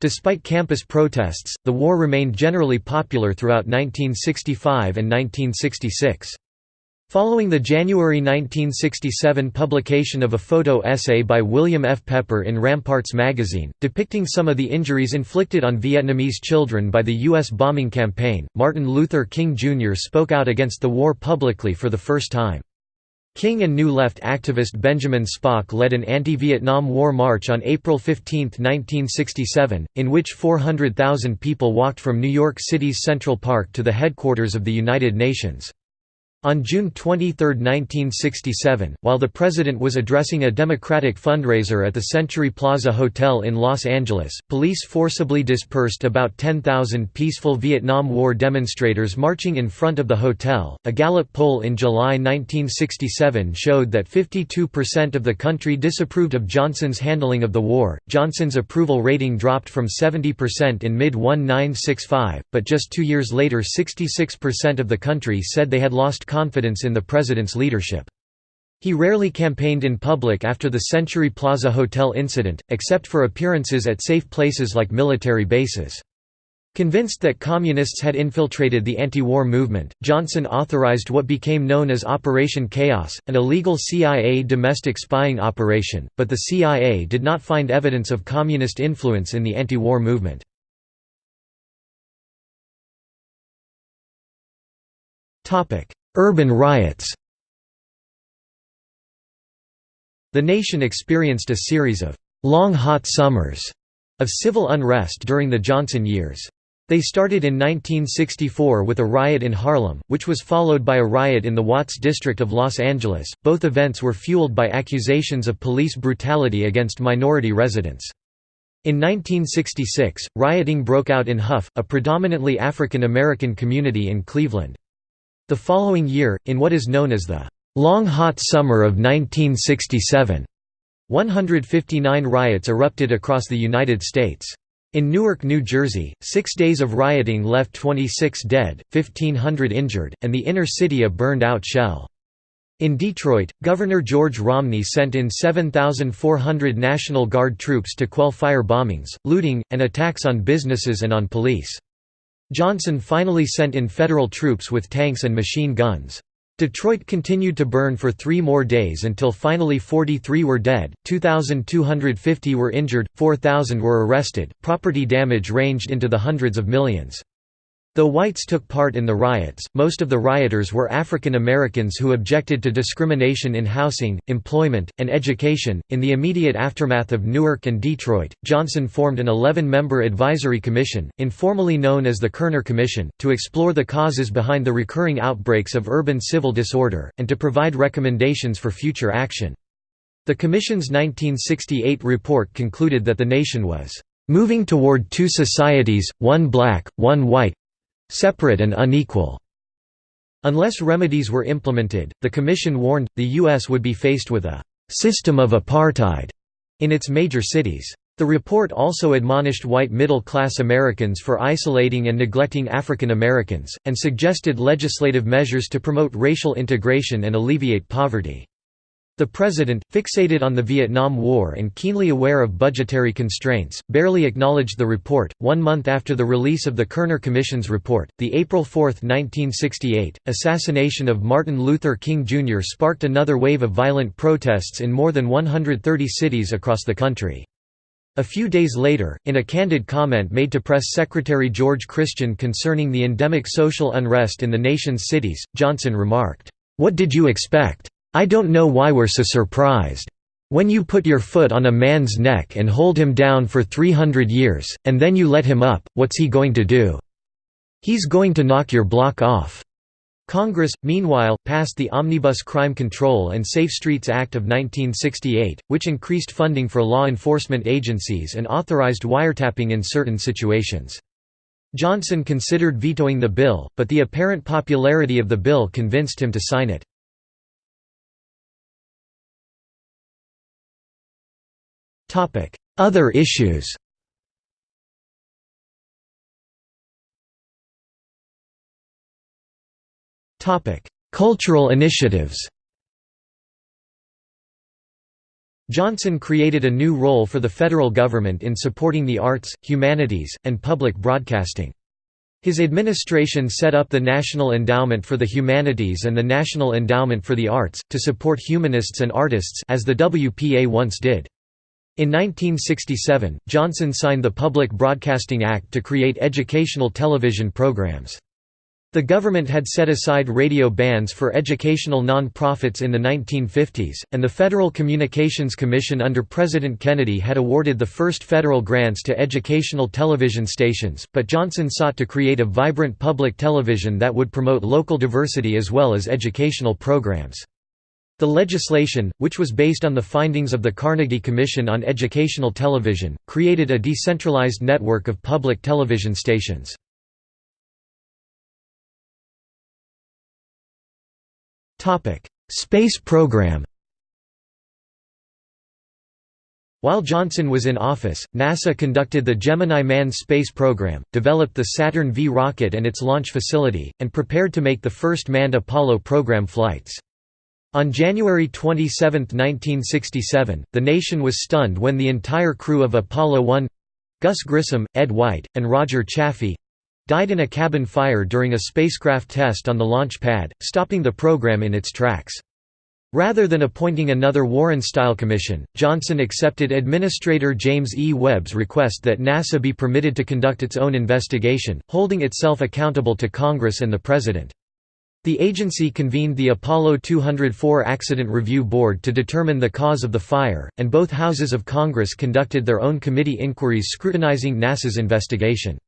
Despite campus protests, the war remained generally popular throughout 1965 and 1966. Following the January 1967 publication of a photo essay by William F. Pepper in Ramparts magazine, depicting some of the injuries inflicted on Vietnamese children by the U.S. bombing campaign, Martin Luther King Jr. spoke out against the war publicly for the first time. King and New Left activist Benjamin Spock led an anti-Vietnam War march on April 15, 1967, in which 400,000 people walked from New York City's Central Park to the headquarters of the United Nations. On June 23, 1967, while the president was addressing a Democratic fundraiser at the Century Plaza Hotel in Los Angeles, police forcibly dispersed about 10,000 peaceful Vietnam War demonstrators marching in front of the hotel. A Gallup poll in July 1967 showed that 52% of the country disapproved of Johnson's handling of the war. Johnson's approval rating dropped from 70% in mid 1965, but just two years later, 66% of the country said they had lost confidence in the president's leadership. He rarely campaigned in public after the Century Plaza Hotel incident, except for appearances at safe places like military bases. Convinced that Communists had infiltrated the anti-war movement, Johnson authorized what became known as Operation Chaos, an illegal CIA domestic spying operation, but the CIA did not find evidence of Communist influence in the anti-war movement. Urban riots The nation experienced a series of «long hot summers» of civil unrest during the Johnson years. They started in 1964 with a riot in Harlem, which was followed by a riot in the Watts district of Los Angeles. Both events were fueled by accusations of police brutality against minority residents. In 1966, rioting broke out in Hough, a predominantly African American community in Cleveland. The following year, in what is known as the Long Hot Summer of 1967, 159 riots erupted across the United States. In Newark, New Jersey, six days of rioting left 26 dead, 1,500 injured, and the inner city a burned-out shell. In Detroit, Governor George Romney sent in 7,400 National Guard troops to quell fire bombings, looting, and attacks on businesses and on police. Johnson finally sent in federal troops with tanks and machine guns. Detroit continued to burn for three more days until finally 43 were dead, 2,250 were injured, 4,000 were arrested. Property damage ranged into the hundreds of millions. Though whites took part in the riots, most of the rioters were African Americans who objected to discrimination in housing, employment, and education. In the immediate aftermath of Newark and Detroit, Johnson formed an 11 member advisory commission, informally known as the Kerner Commission, to explore the causes behind the recurring outbreaks of urban civil disorder, and to provide recommendations for future action. The Commission's 1968 report concluded that the nation was moving toward two societies, one black, one white, separate and unequal. Unless remedies were implemented, the Commission warned, the U.S. would be faced with a «system of apartheid» in its major cities. The report also admonished white middle-class Americans for isolating and neglecting African Americans, and suggested legislative measures to promote racial integration and alleviate poverty. The president, fixated on the Vietnam War and keenly aware of budgetary constraints, barely acknowledged the report. One month after the release of the Kerner Commission's report, the April 4, 1968, assassination of Martin Luther King Jr. sparked another wave of violent protests in more than 130 cities across the country. A few days later, in a candid comment made to Press Secretary George Christian concerning the endemic social unrest in the nation's cities, Johnson remarked, "'What did you expect? I don't know why we're so surprised. When you put your foot on a man's neck and hold him down for 300 years, and then you let him up, what's he going to do? He's going to knock your block off." Congress, meanwhile, passed the Omnibus Crime Control and Safe Streets Act of 1968, which increased funding for law enforcement agencies and authorized wiretapping in certain situations. Johnson considered vetoing the bill, but the apparent popularity of the bill convinced him to sign it. Other issues Cultural initiatives Johnson created a new role for the federal government in supporting the arts, humanities, and public broadcasting. His administration set up the National Endowment for the Humanities and the National Endowment for the Arts, to support humanists and artists as the WPA once did. In 1967, Johnson signed the Public Broadcasting Act to create educational television programs. The government had set aside radio bans for educational non-profits in the 1950s, and the Federal Communications Commission under President Kennedy had awarded the first federal grants to educational television stations, but Johnson sought to create a vibrant public television that would promote local diversity as well as educational programs. The legislation, which was based on the findings of the Carnegie Commission on Educational Television, created a decentralized network of public television stations. Space program While Johnson was in office, NASA conducted the Gemini manned space program, developed the Saturn V rocket and its launch facility, and prepared to make the first manned Apollo program flights. On January 27, 1967, the nation was stunned when the entire crew of Apollo 1—Gus Grissom, Ed White, and Roger Chaffee—died in a cabin fire during a spacecraft test on the launch pad, stopping the program in its tracks. Rather than appointing another Warren-style commission, Johnson accepted Administrator James E. Webb's request that NASA be permitted to conduct its own investigation, holding itself accountable to Congress and the President. The agency convened the Apollo 204 Accident Review Board to determine the cause of the fire, and both houses of Congress conducted their own committee inquiries scrutinizing NASA's investigation.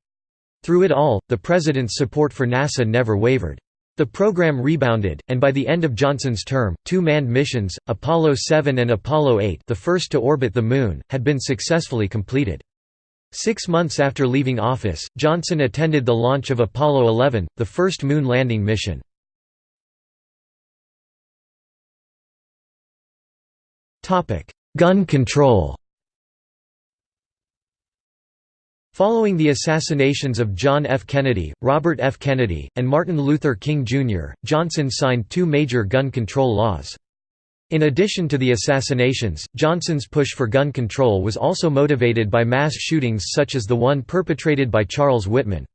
Through it all, the President's support for NASA never wavered. The program rebounded, and by the end of Johnson's term, two manned missions, Apollo 7 and Apollo 8 the first to orbit the Moon, had been successfully completed. Six months after leaving office, Johnson attended the launch of Apollo 11, the first moon landing mission. Gun control Following the assassinations of John F. Kennedy, Robert F. Kennedy, and Martin Luther King, Jr., Johnson signed two major gun control laws. In addition to the assassinations, Johnson's push for gun control was also motivated by mass shootings such as the one perpetrated by Charles Whitman.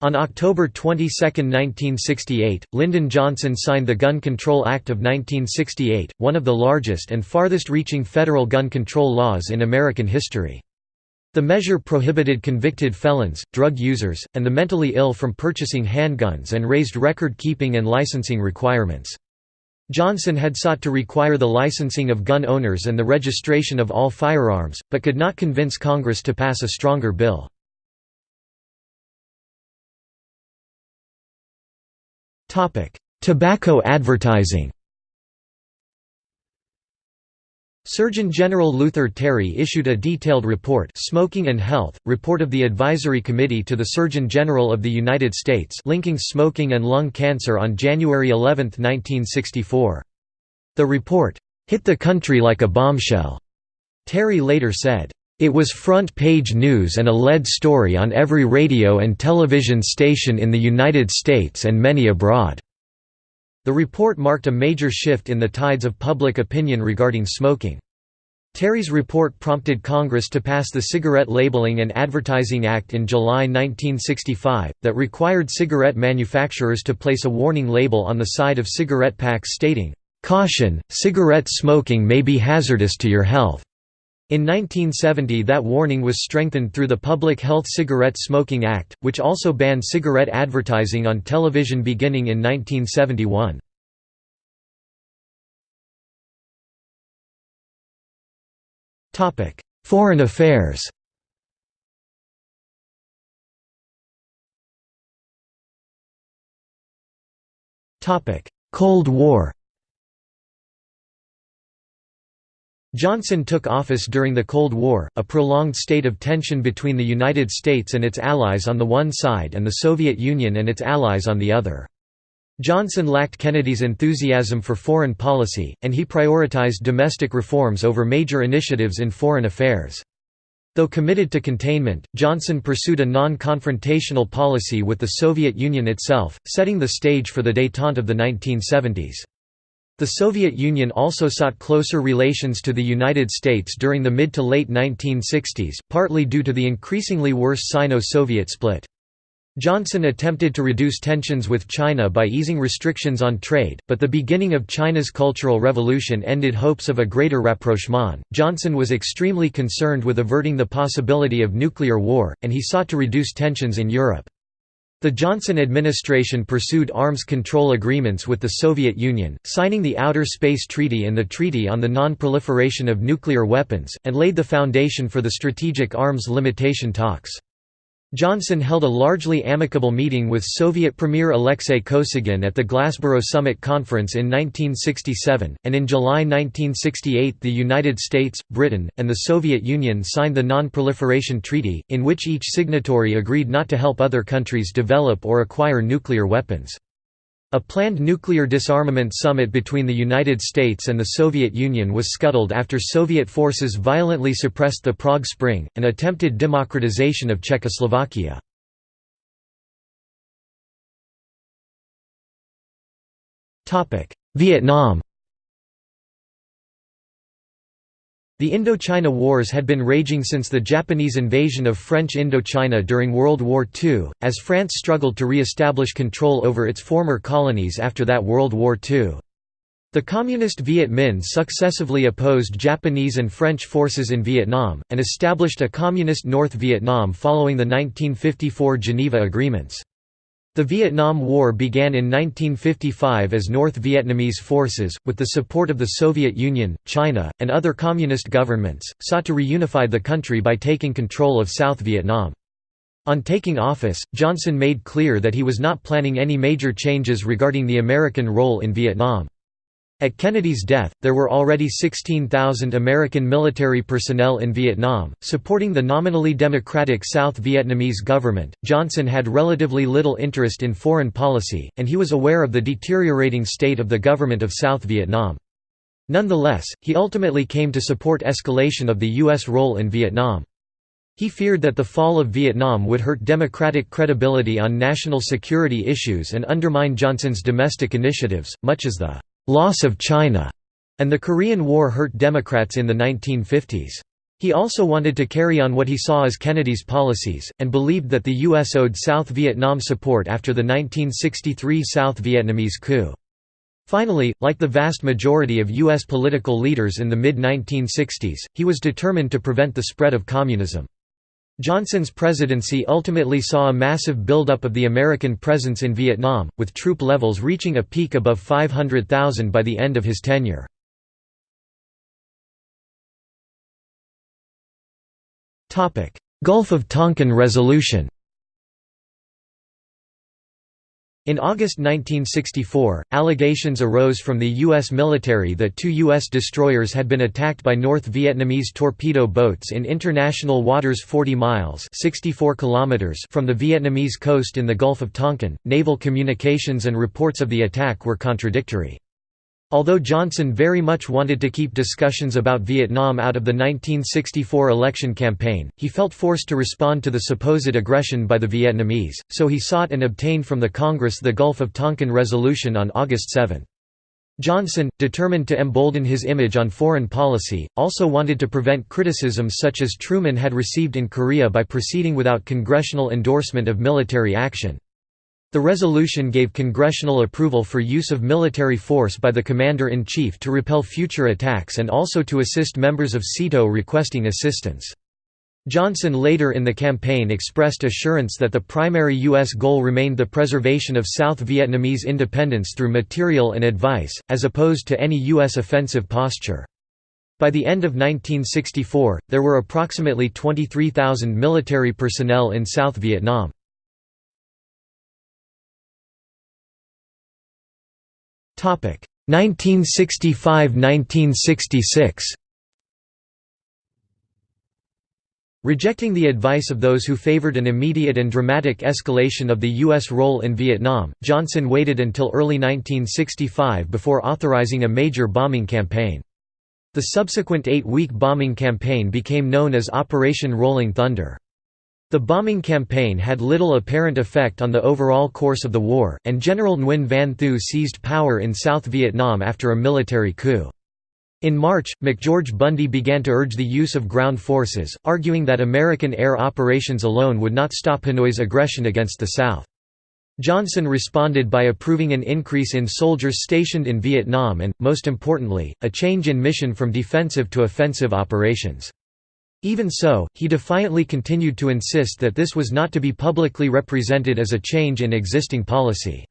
On October 22, 1968, Lyndon Johnson signed the Gun Control Act of 1968, one of the largest and farthest-reaching federal gun control laws in American history. The measure prohibited convicted felons, drug users, and the mentally ill from purchasing handguns and raised record-keeping and licensing requirements. Johnson had sought to require the licensing of gun owners and the registration of all firearms, but could not convince Congress to pass a stronger bill. Tobacco advertising Surgeon General Luther Terry issued a detailed report Smoking and Health, report of the Advisory Committee to the Surgeon General of the United States linking smoking and lung cancer on January 11, 1964. The report, "...hit the country like a bombshell," Terry later said. It was front-page news and a lead story on every radio and television station in the United States and many abroad." The report marked a major shift in the tides of public opinion regarding smoking. Terry's report prompted Congress to pass the Cigarette Labeling and Advertising Act in July 1965, that required cigarette manufacturers to place a warning label on the side of cigarette packs stating, "'Caution, cigarette smoking may be hazardous to your health'". In 1970 that warning was strengthened through the Public Health Cigarette Smoking Act, which also banned cigarette advertising on television beginning in 1971. Foreign affairs Cold War Johnson took office during the Cold War, a prolonged state of tension between the United States and its allies on the one side and the Soviet Union and its allies on the other. Johnson lacked Kennedy's enthusiasm for foreign policy, and he prioritized domestic reforms over major initiatives in foreign affairs. Though committed to containment, Johnson pursued a non-confrontational policy with the Soviet Union itself, setting the stage for the détente of the 1970s. The Soviet Union also sought closer relations to the United States during the mid to late 1960s, partly due to the increasingly worse Sino-Soviet split. Johnson attempted to reduce tensions with China by easing restrictions on trade, but the beginning of China's Cultural Revolution ended hopes of a greater rapprochement. Johnson was extremely concerned with averting the possibility of nuclear war, and he sought to reduce tensions in Europe. The Johnson administration pursued arms control agreements with the Soviet Union, signing the Outer Space Treaty and the Treaty on the Non-Proliferation of Nuclear Weapons, and laid the foundation for the Strategic Arms Limitation talks. Johnson held a largely amicable meeting with Soviet Premier Alexei Kosygin at the Glassboro Summit Conference in 1967, and in July 1968 the United States, Britain, and the Soviet Union signed the Non-Proliferation Treaty, in which each signatory agreed not to help other countries develop or acquire nuclear weapons. A planned nuclear disarmament summit between the United States and the Soviet Union was scuttled after Soviet forces violently suppressed the Prague Spring, an attempted democratization of Czechoslovakia. Vietnam The Indochina Wars had been raging since the Japanese invasion of French Indochina during World War II, as France struggled to re-establish control over its former colonies after that World War II. The Communist Viet Minh successively opposed Japanese and French forces in Vietnam, and established a Communist North Vietnam following the 1954 Geneva Agreements. The Vietnam War began in 1955 as North Vietnamese forces, with the support of the Soviet Union, China, and other communist governments, sought to reunify the country by taking control of South Vietnam. On taking office, Johnson made clear that he was not planning any major changes regarding the American role in Vietnam. At Kennedy's death, there were already 16,000 American military personnel in Vietnam, supporting the nominally democratic South Vietnamese government. Johnson had relatively little interest in foreign policy, and he was aware of the deteriorating state of the government of South Vietnam. Nonetheless, he ultimately came to support escalation of the U.S. role in Vietnam. He feared that the fall of Vietnam would hurt democratic credibility on national security issues and undermine Johnson's domestic initiatives, much as the loss of China, and the Korean War hurt Democrats in the 1950s. He also wanted to carry on what he saw as Kennedy's policies, and believed that the U.S. owed South Vietnam support after the 1963 South Vietnamese coup. Finally, like the vast majority of U.S. political leaders in the mid-1960s, he was determined to prevent the spread of communism. Johnson's presidency ultimately saw a massive buildup of the American presence in Vietnam, with troop levels reaching a peak above 500,000 by the end of his tenure. Gulf of Tonkin Resolution In August 1964, allegations arose from the U.S. military that two U.S. destroyers had been attacked by North Vietnamese torpedo boats in international waters 40 miles 64 kilometers from the Vietnamese coast in the Gulf of Tonkin. Naval communications and reports of the attack were contradictory. Although Johnson very much wanted to keep discussions about Vietnam out of the 1964 election campaign, he felt forced to respond to the supposed aggression by the Vietnamese, so he sought and obtained from the Congress the Gulf of Tonkin Resolution on August 7. Johnson, determined to embolden his image on foreign policy, also wanted to prevent criticisms such as Truman had received in Korea by proceeding without congressional endorsement of military action. The resolution gave congressional approval for use of military force by the Commander-in-Chief to repel future attacks and also to assist members of SEATO requesting assistance. Johnson later in the campaign expressed assurance that the primary U.S. goal remained the preservation of South Vietnamese independence through material and advice, as opposed to any U.S. offensive posture. By the end of 1964, there were approximately 23,000 military personnel in South Vietnam. 1965–1966 Rejecting the advice of those who favored an immediate and dramatic escalation of the U.S. role in Vietnam, Johnson waited until early 1965 before authorizing a major bombing campaign. The subsequent eight-week bombing campaign became known as Operation Rolling Thunder. The bombing campaign had little apparent effect on the overall course of the war, and General Nguyen Van Thieu seized power in South Vietnam after a military coup. In March, McGeorge Bundy began to urge the use of ground forces, arguing that American air operations alone would not stop Hanoi's aggression against the South. Johnson responded by approving an increase in soldiers stationed in Vietnam and, most importantly, a change in mission from defensive to offensive operations. Even so, he defiantly continued to insist that this was not to be publicly represented as a change in existing policy.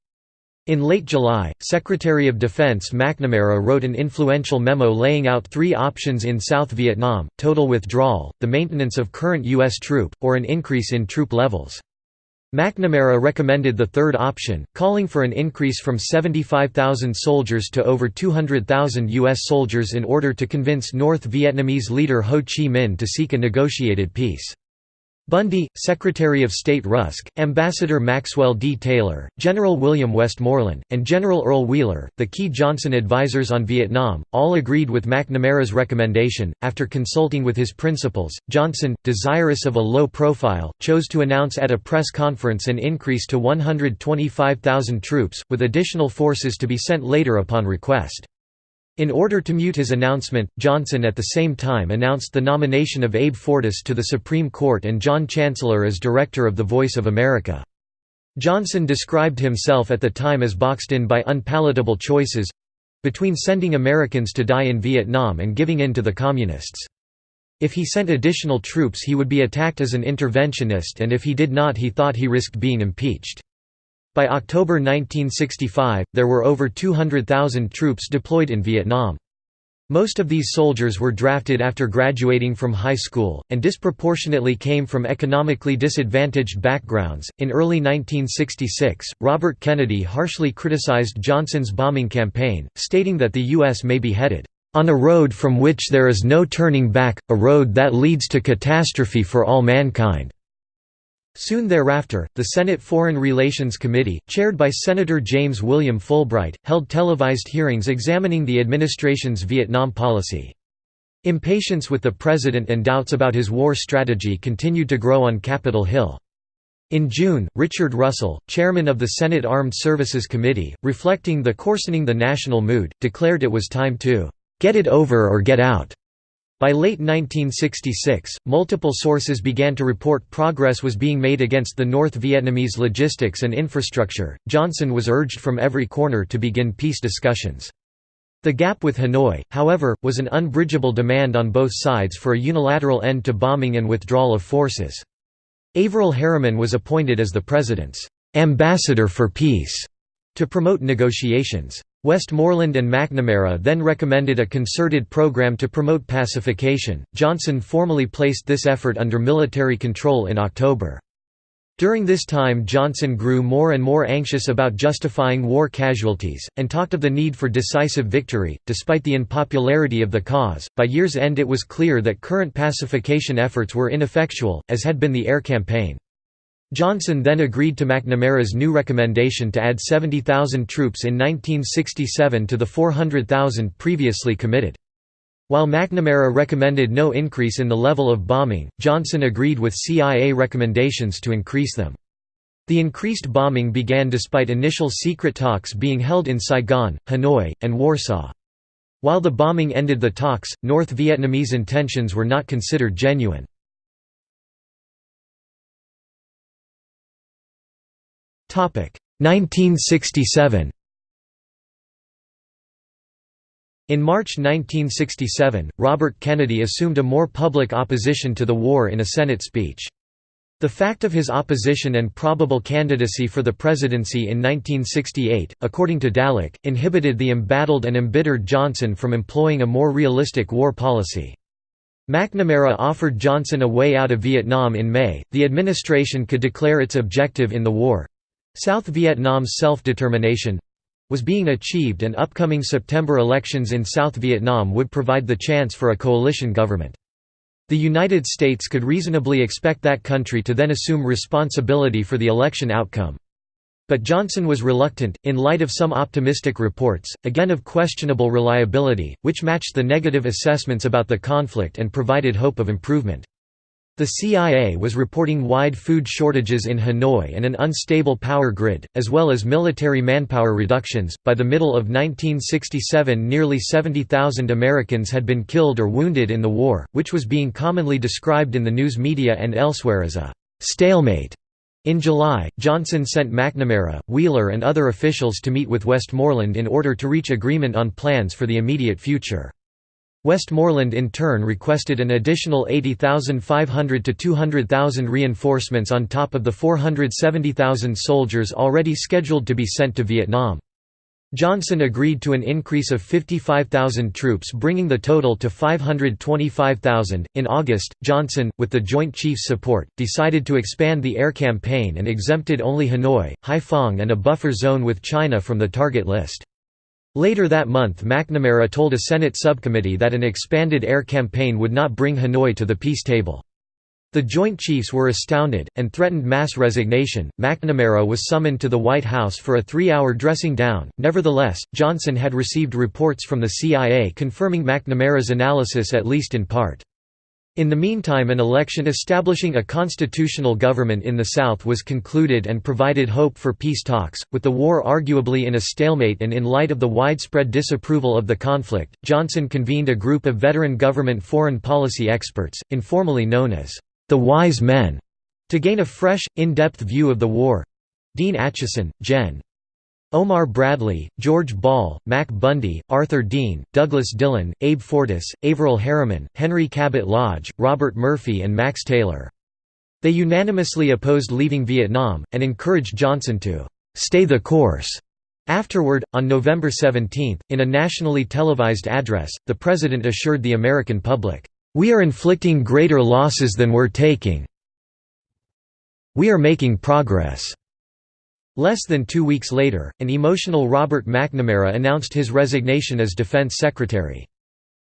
In late July, Secretary of Defense McNamara wrote an influential memo laying out three options in South Vietnam, total withdrawal, the maintenance of current U.S. troop, or an increase in troop levels. McNamara recommended the third option, calling for an increase from 75,000 soldiers to over 200,000 U.S. soldiers in order to convince North Vietnamese leader Ho Chi Minh to seek a negotiated peace. Bundy, Secretary of State Rusk, Ambassador Maxwell D. Taylor, General William Westmoreland, and General Earl Wheeler, the key Johnson advisers on Vietnam, all agreed with McNamara's recommendation. After consulting with his principals, Johnson, desirous of a low profile, chose to announce at a press conference an increase to 125,000 troops, with additional forces to be sent later upon request. In order to mute his announcement, Johnson at the same time announced the nomination of Abe Fortas to the Supreme Court and John Chancellor as director of The Voice of America. Johnson described himself at the time as boxed in by unpalatable choices—between sending Americans to die in Vietnam and giving in to the Communists. If he sent additional troops he would be attacked as an interventionist and if he did not he thought he risked being impeached. By October 1965, there were over 200,000 troops deployed in Vietnam. Most of these soldiers were drafted after graduating from high school, and disproportionately came from economically disadvantaged backgrounds. In early 1966, Robert Kennedy harshly criticized Johnson's bombing campaign, stating that the U.S. may be headed on a road from which there is no turning back, a road that leads to catastrophe for all mankind. Soon thereafter, the Senate Foreign Relations Committee, chaired by Senator James William Fulbright, held televised hearings examining the administration's Vietnam policy. Impatience with the president and doubts about his war strategy continued to grow on Capitol Hill. In June, Richard Russell, chairman of the Senate Armed Services Committee, reflecting the coarsening the national mood, declared it was time to "...get it over or get out." By late 1966, multiple sources began to report progress was being made against the North Vietnamese logistics and infrastructure. Johnson was urged from every corner to begin peace discussions. The gap with Hanoi, however, was an unbridgeable demand on both sides for a unilateral end to bombing and withdrawal of forces. Averell Harriman was appointed as the president's ambassador for peace to promote negotiations. Westmoreland and McNamara then recommended a concerted program to promote pacification. Johnson formally placed this effort under military control in October. During this time Johnson grew more and more anxious about justifying war casualties, and talked of the need for decisive victory. Despite the unpopularity of the cause, by year's end it was clear that current pacification efforts were ineffectual, as had been the air campaign. Johnson then agreed to McNamara's new recommendation to add 70,000 troops in 1967 to the 400,000 previously committed. While McNamara recommended no increase in the level of bombing, Johnson agreed with CIA recommendations to increase them. The increased bombing began despite initial secret talks being held in Saigon, Hanoi, and Warsaw. While the bombing ended the talks, North Vietnamese intentions were not considered genuine. 1967 In March 1967, Robert Kennedy assumed a more public opposition to the war in a Senate speech. The fact of his opposition and probable candidacy for the presidency in 1968, according to Dallek, inhibited the embattled and embittered Johnson from employing a more realistic war policy. McNamara offered Johnson a way out of Vietnam in May. The administration could declare its objective in the war South Vietnam's self determination was being achieved, and upcoming September elections in South Vietnam would provide the chance for a coalition government. The United States could reasonably expect that country to then assume responsibility for the election outcome. But Johnson was reluctant, in light of some optimistic reports, again of questionable reliability, which matched the negative assessments about the conflict and provided hope of improvement. The CIA was reporting wide food shortages in Hanoi and an unstable power grid, as well as military manpower reductions. By the middle of 1967, nearly 70,000 Americans had been killed or wounded in the war, which was being commonly described in the news media and elsewhere as a stalemate. In July, Johnson sent McNamara, Wheeler, and other officials to meet with Westmoreland in order to reach agreement on plans for the immediate future. Westmoreland in turn requested an additional 80,500 to 200,000 reinforcements on top of the 470,000 soldiers already scheduled to be sent to Vietnam. Johnson agreed to an increase of 55,000 troops, bringing the total to 525,000. In August, Johnson, with the Joint Chiefs' support, decided to expand the air campaign and exempted only Hanoi, Haiphong, and a buffer zone with China from the target list. Later that month McNamara told a Senate subcommittee that an expanded air campaign would not bring Hanoi to the peace table. The Joint Chiefs were astounded, and threatened mass resignation. McNamara was summoned to the White House for a three hour dressing down. Nevertheless, Johnson had received reports from the CIA confirming McNamara's analysis at least in part. In the meantime an election establishing a constitutional government in the South was concluded and provided hope for peace talks, with the war arguably in a stalemate and in light of the widespread disapproval of the conflict, Johnson convened a group of veteran government foreign policy experts, informally known as the Wise Men, to gain a fresh, in-depth view of the war. Dean Acheson, Gen. Omar Bradley, George Ball, Mac Bundy, Arthur Dean, Douglas Dillon, Abe Fortas, Averell Harriman, Henry Cabot Lodge, Robert Murphy and Max Taylor. They unanimously opposed leaving Vietnam, and encouraged Johnson to «stay the course». Afterward, on November 17, in a nationally televised address, the president assured the American public, "...we are inflicting greater losses than we're taking. We are making progress." Less than two weeks later, an emotional Robert McNamara announced his resignation as Defense Secretary.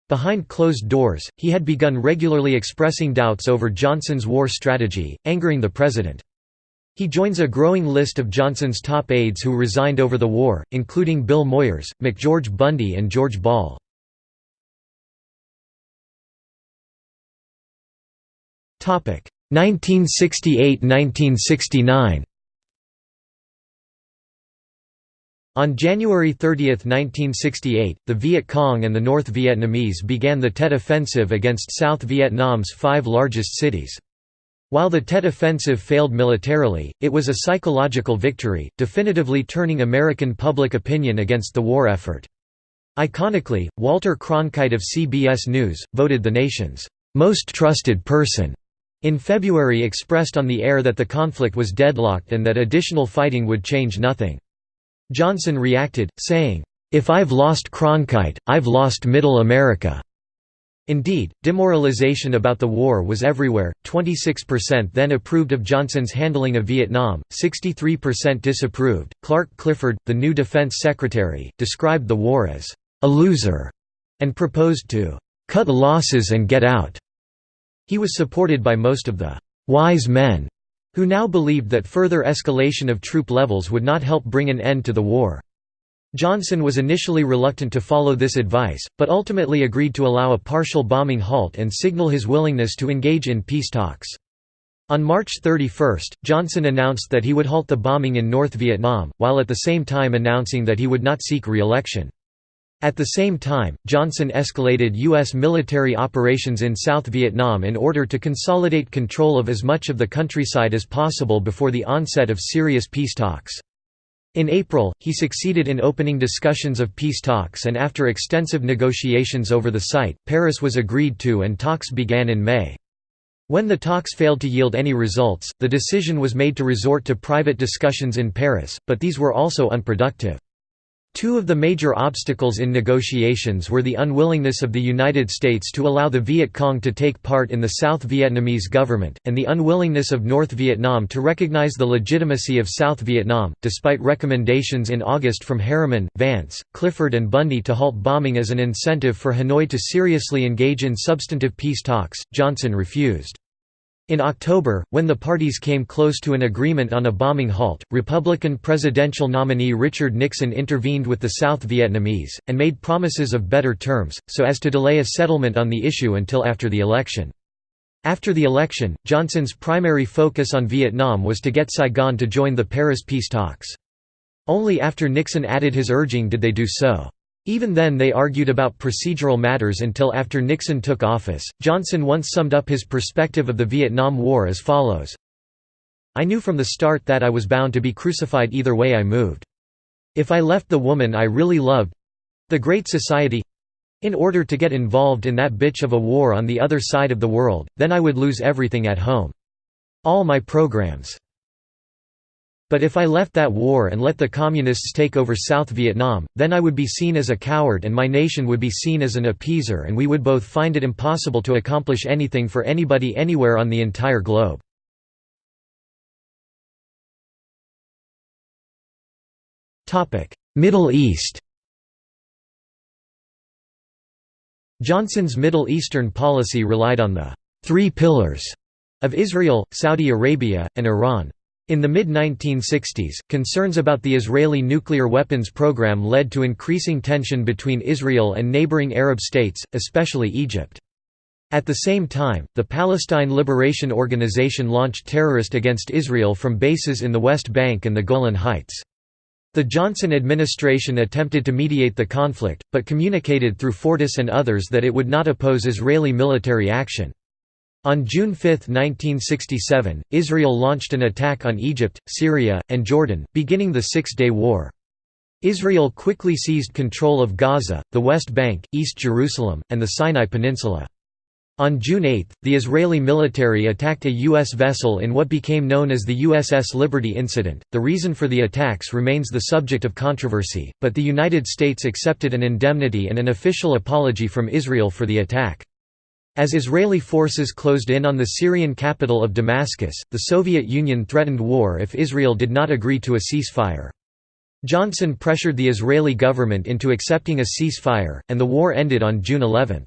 Behind closed doors, he had begun regularly expressing doubts over Johnson's war strategy, angering the president. He joins a growing list of Johnson's top aides who resigned over the war, including Bill Moyers, McGeorge Bundy and George Ball. Topic: 1968–1969 On January 30, 1968, the Viet Cong and the North Vietnamese began the Tet Offensive against South Vietnam's five largest cities. While the Tet Offensive failed militarily, it was a psychological victory, definitively turning American public opinion against the war effort. Iconically, Walter Cronkite of CBS News, voted the nation's most trusted person in February expressed on the air that the conflict was deadlocked and that additional fighting would change nothing. Johnson reacted, saying, "'If I've lost Cronkite, I've lost Middle America.'" Indeed, demoralization about the war was everywhere, 26% then approved of Johnson's handling of Vietnam, 63% disapproved. Clark Clifford, the new defense secretary, described the war as a loser and proposed to cut losses and get out. He was supported by most of the wise men who now believed that further escalation of troop levels would not help bring an end to the war. Johnson was initially reluctant to follow this advice, but ultimately agreed to allow a partial bombing halt and signal his willingness to engage in peace talks. On March 31, Johnson announced that he would halt the bombing in North Vietnam, while at the same time announcing that he would not seek re-election. At the same time, Johnson escalated U.S. military operations in South Vietnam in order to consolidate control of as much of the countryside as possible before the onset of serious peace talks. In April, he succeeded in opening discussions of peace talks and after extensive negotiations over the site, Paris was agreed to and talks began in May. When the talks failed to yield any results, the decision was made to resort to private discussions in Paris, but these were also unproductive. Two of the major obstacles in negotiations were the unwillingness of the United States to allow the Viet Cong to take part in the South Vietnamese government, and the unwillingness of North Vietnam to recognize the legitimacy of South Vietnam, despite recommendations in August from Harriman, Vance, Clifford and Bundy to halt bombing as an incentive for Hanoi to seriously engage in substantive peace talks, Johnson refused. In October, when the parties came close to an agreement on a bombing halt, Republican presidential nominee Richard Nixon intervened with the South Vietnamese, and made promises of better terms, so as to delay a settlement on the issue until after the election. After the election, Johnson's primary focus on Vietnam was to get Saigon to join the Paris peace talks. Only after Nixon added his urging did they do so. Even then they argued about procedural matters until after Nixon took office. Johnson once summed up his perspective of the Vietnam War as follows I knew from the start that I was bound to be crucified either way I moved. If I left the woman I really loved the Great Society in order to get involved in that bitch of a war on the other side of the world, then I would lose everything at home. All my programs. But if I left that war and let the Communists take over South Vietnam, then I would be seen as a coward and my nation would be seen as an appeaser and we would both find it impossible to accomplish anything for anybody anywhere on the entire globe. Middle East Johnson's Middle Eastern policy relied on the three pillars of Israel, Saudi Arabia, and Iran. In the mid-1960s, concerns about the Israeli nuclear weapons program led to increasing tension between Israel and neighboring Arab states, especially Egypt. At the same time, the Palestine Liberation Organization launched terrorist against Israel from bases in the West Bank and the Golan Heights. The Johnson administration attempted to mediate the conflict, but communicated through Fortas and others that it would not oppose Israeli military action. On June 5, 1967, Israel launched an attack on Egypt, Syria, and Jordan, beginning the Six-Day War. Israel quickly seized control of Gaza, the West Bank, East Jerusalem, and the Sinai Peninsula. On June 8, the Israeli military attacked a U.S. vessel in what became known as the USS Liberty incident. The reason for the attacks remains the subject of controversy, but the United States accepted an indemnity and an official apology from Israel for the attack. As Israeli forces closed in on the Syrian capital of Damascus, the Soviet Union threatened war if Israel did not agree to a ceasefire. Johnson pressured the Israeli government into accepting a ceasefire, and the war ended on June 11.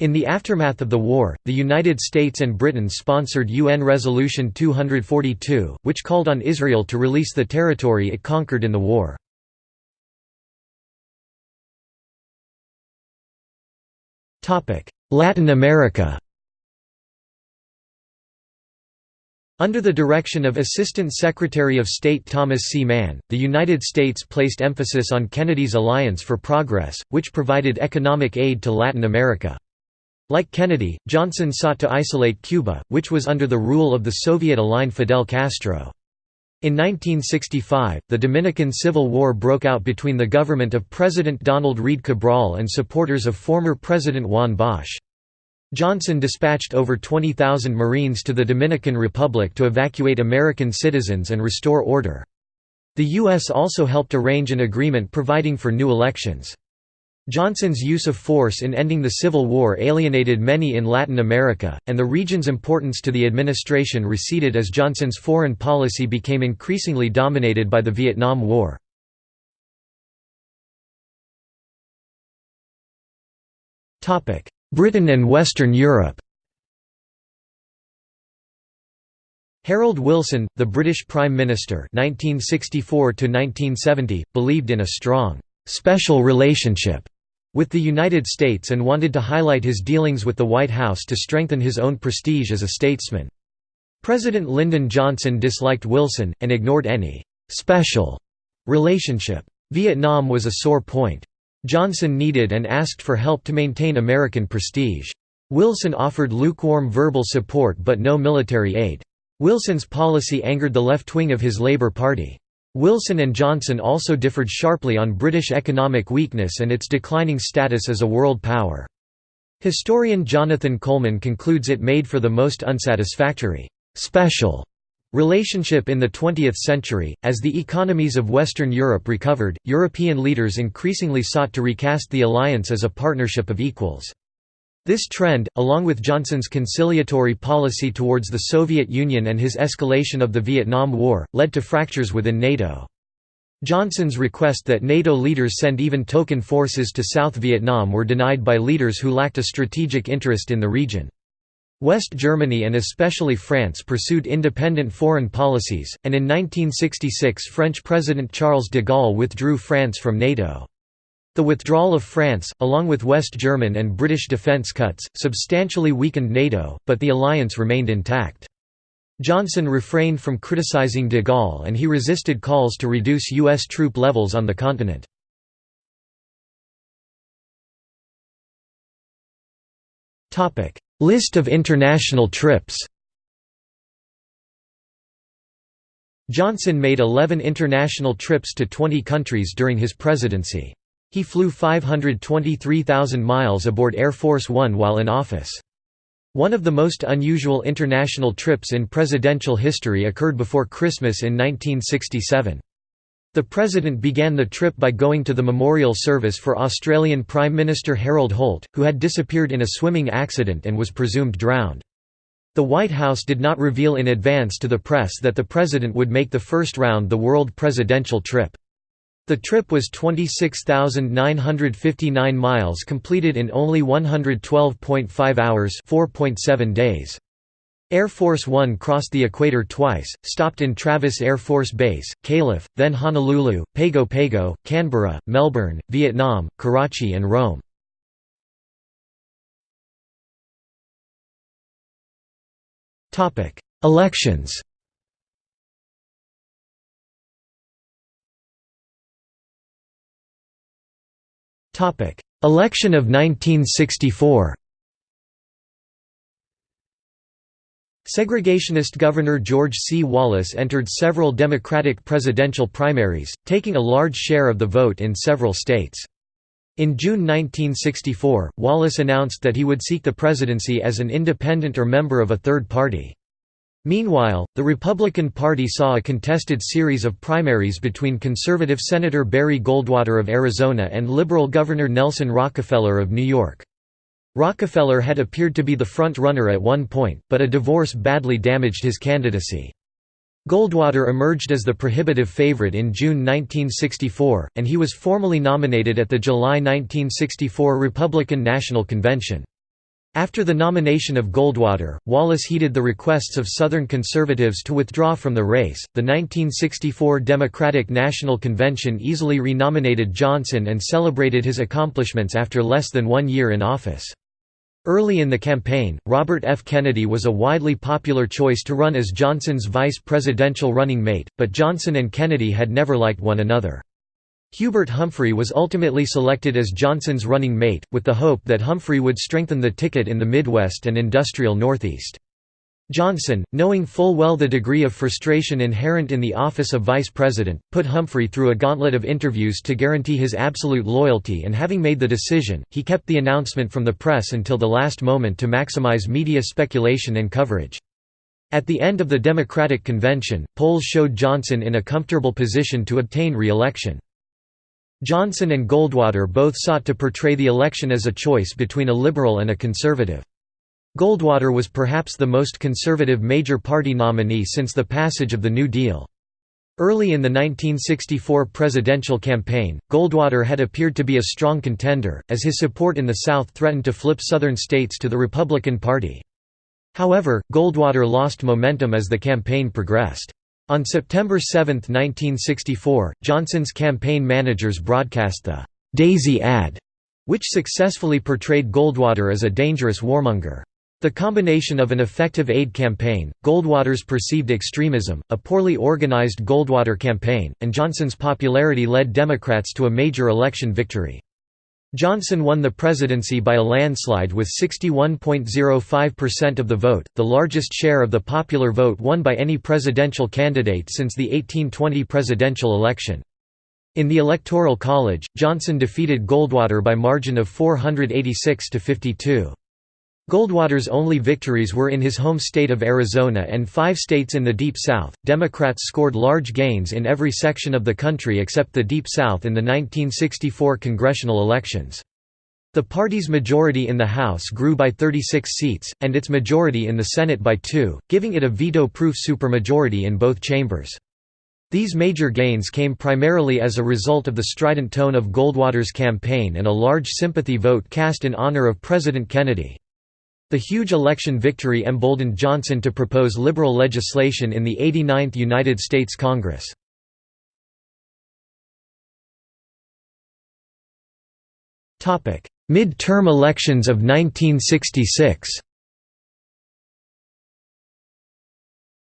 In the aftermath of the war, the United States and Britain sponsored UN Resolution 242, which called on Israel to release the territory it conquered in the war. Latin America Under the direction of Assistant Secretary of State Thomas C. Mann, the United States placed emphasis on Kennedy's Alliance for Progress, which provided economic aid to Latin America. Like Kennedy, Johnson sought to isolate Cuba, which was under the rule of the Soviet-aligned Fidel Castro. In 1965, the Dominican Civil War broke out between the government of President Donald Reid Cabral and supporters of former President Juan Bosch. Johnson dispatched over 20,000 Marines to the Dominican Republic to evacuate American citizens and restore order. The U.S. also helped arrange an agreement providing for new elections. Johnson's use of force in ending the Civil War alienated many in Latin America, and the region's importance to the administration receded as Johnson's foreign policy became increasingly dominated by the Vietnam War. Britain and Western Europe Harold Wilson, the British Prime Minister 1964 believed in a strong, "'special relationship' with the United States and wanted to highlight his dealings with the White House to strengthen his own prestige as a statesman. President Lyndon Johnson disliked Wilson, and ignored any «special» relationship. Vietnam was a sore point. Johnson needed and asked for help to maintain American prestige. Wilson offered lukewarm verbal support but no military aid. Wilson's policy angered the left wing of his Labour Party. Wilson and Johnson also differed sharply on British economic weakness and its declining status as a world power. Historian Jonathan Colman concludes it made for the most unsatisfactory, special relationship in the 20th century. As the economies of Western Europe recovered, European leaders increasingly sought to recast the alliance as a partnership of equals. This trend, along with Johnson's conciliatory policy towards the Soviet Union and his escalation of the Vietnam War, led to fractures within NATO. Johnson's request that NATO leaders send even token forces to South Vietnam were denied by leaders who lacked a strategic interest in the region. West Germany and especially France pursued independent foreign policies, and in 1966 French President Charles de Gaulle withdrew France from NATO. The withdrawal of France, along with West German and British defence cuts, substantially weakened NATO, but the alliance remained intact. Johnson refrained from criticizing de Gaulle and he resisted calls to reduce U.S. troop levels on the continent. List of international trips Johnson made 11 international trips to 20 countries during his presidency. He flew 523,000 miles aboard Air Force One while in office. One of the most unusual international trips in presidential history occurred before Christmas in 1967. The President began the trip by going to the memorial service for Australian Prime Minister Harold Holt, who had disappeared in a swimming accident and was presumed drowned. The White House did not reveal in advance to the press that the President would make the first round the world presidential trip. The trip was 26,959 miles completed in only 112.5 hours 4.7 days. Air Force One crossed the equator twice, stopped in Travis Air Force Base, Calif., then Honolulu, Pago Pago, Canberra, Melbourne, Vietnam, Karachi and Rome. Elections Election of 1964 Segregationist Governor George C. Wallace entered several Democratic presidential primaries, taking a large share of the vote in several states. In June 1964, Wallace announced that he would seek the presidency as an independent or member of a third party. Meanwhile, the Republican Party saw a contested series of primaries between conservative Senator Barry Goldwater of Arizona and liberal Governor Nelson Rockefeller of New York. Rockefeller had appeared to be the front-runner at one point, but a divorce badly damaged his candidacy. Goldwater emerged as the prohibitive favorite in June 1964, and he was formally nominated at the July 1964 Republican National Convention. After the nomination of Goldwater, Wallace heeded the requests of Southern conservatives to withdraw from the race. The 1964 Democratic National Convention easily renominated Johnson and celebrated his accomplishments after less than one year in office. Early in the campaign, Robert F. Kennedy was a widely popular choice to run as Johnson's vice presidential running mate, but Johnson and Kennedy had never liked one another. Hubert Humphrey was ultimately selected as Johnson's running mate, with the hope that Humphrey would strengthen the ticket in the Midwest and industrial Northeast. Johnson, knowing full well the degree of frustration inherent in the office of vice president, put Humphrey through a gauntlet of interviews to guarantee his absolute loyalty and having made the decision, he kept the announcement from the press until the last moment to maximize media speculation and coverage. At the end of the Democratic convention, polls showed Johnson in a comfortable position to obtain re-election. Johnson and Goldwater both sought to portray the election as a choice between a liberal and a conservative. Goldwater was perhaps the most conservative major party nominee since the passage of the New Deal. Early in the 1964 presidential campaign, Goldwater had appeared to be a strong contender, as his support in the South threatened to flip Southern states to the Republican Party. However, Goldwater lost momentum as the campaign progressed. On September 7, 1964, Johnson's campaign managers broadcast the «Daisy ad», which successfully portrayed Goldwater as a dangerous warmonger. The combination of an effective aid campaign, Goldwater's perceived extremism, a poorly organized Goldwater campaign, and Johnson's popularity led Democrats to a major election victory. Johnson won the presidency by a landslide with 61.05% of the vote, the largest share of the popular vote won by any presidential candidate since the 1820 presidential election. In the Electoral College, Johnson defeated Goldwater by margin of 486 to 52. Goldwater's only victories were in his home state of Arizona and five states in the Deep South. Democrats scored large gains in every section of the country except the Deep South in the 1964 congressional elections. The party's majority in the House grew by 36 seats, and its majority in the Senate by two, giving it a veto-proof supermajority in both chambers. These major gains came primarily as a result of the strident tone of Goldwater's campaign and a large sympathy vote cast in honor of President Kennedy. The huge election victory emboldened Johnson to propose liberal legislation in the 89th United States Congress. Mid-term elections of 1966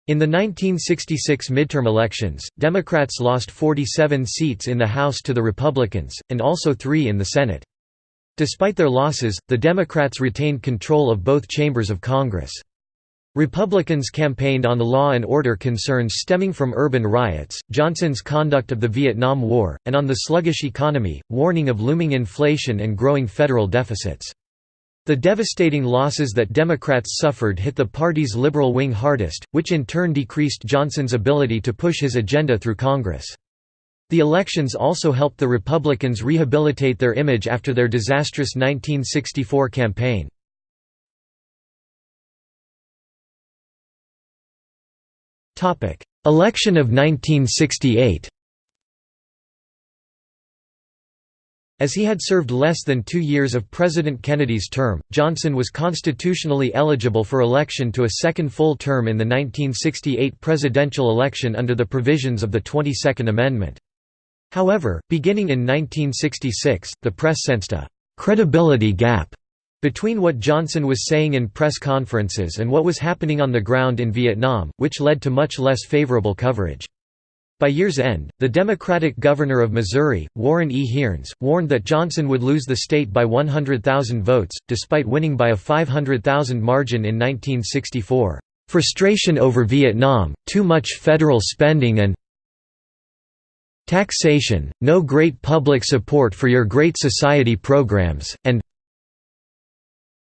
In the 1966 midterm elections, Democrats lost 47 seats in the House to the Republicans, and also three in the Senate. Despite their losses, the Democrats retained control of both chambers of Congress. Republicans campaigned on the law and order concerns stemming from urban riots, Johnson's conduct of the Vietnam War, and on the sluggish economy, warning of looming inflation and growing federal deficits. The devastating losses that Democrats suffered hit the party's liberal wing hardest, which in turn decreased Johnson's ability to push his agenda through Congress. The elections also helped the Republicans rehabilitate their image after their disastrous 1964 campaign. Election of 1968 As he had served less than two years of President Kennedy's term, Johnson was constitutionally eligible for election to a second full term in the 1968 presidential election under the provisions of the 22nd Amendment. However, beginning in 1966, the press sensed a «credibility gap» between what Johnson was saying in press conferences and what was happening on the ground in Vietnam, which led to much less favorable coverage. By year's end, the Democratic governor of Missouri, Warren E. Hearnes, warned that Johnson would lose the state by 100,000 votes, despite winning by a 500,000 margin in 1964. Frustration over Vietnam, too much federal spending and taxation, no great public support for your Great Society programs, and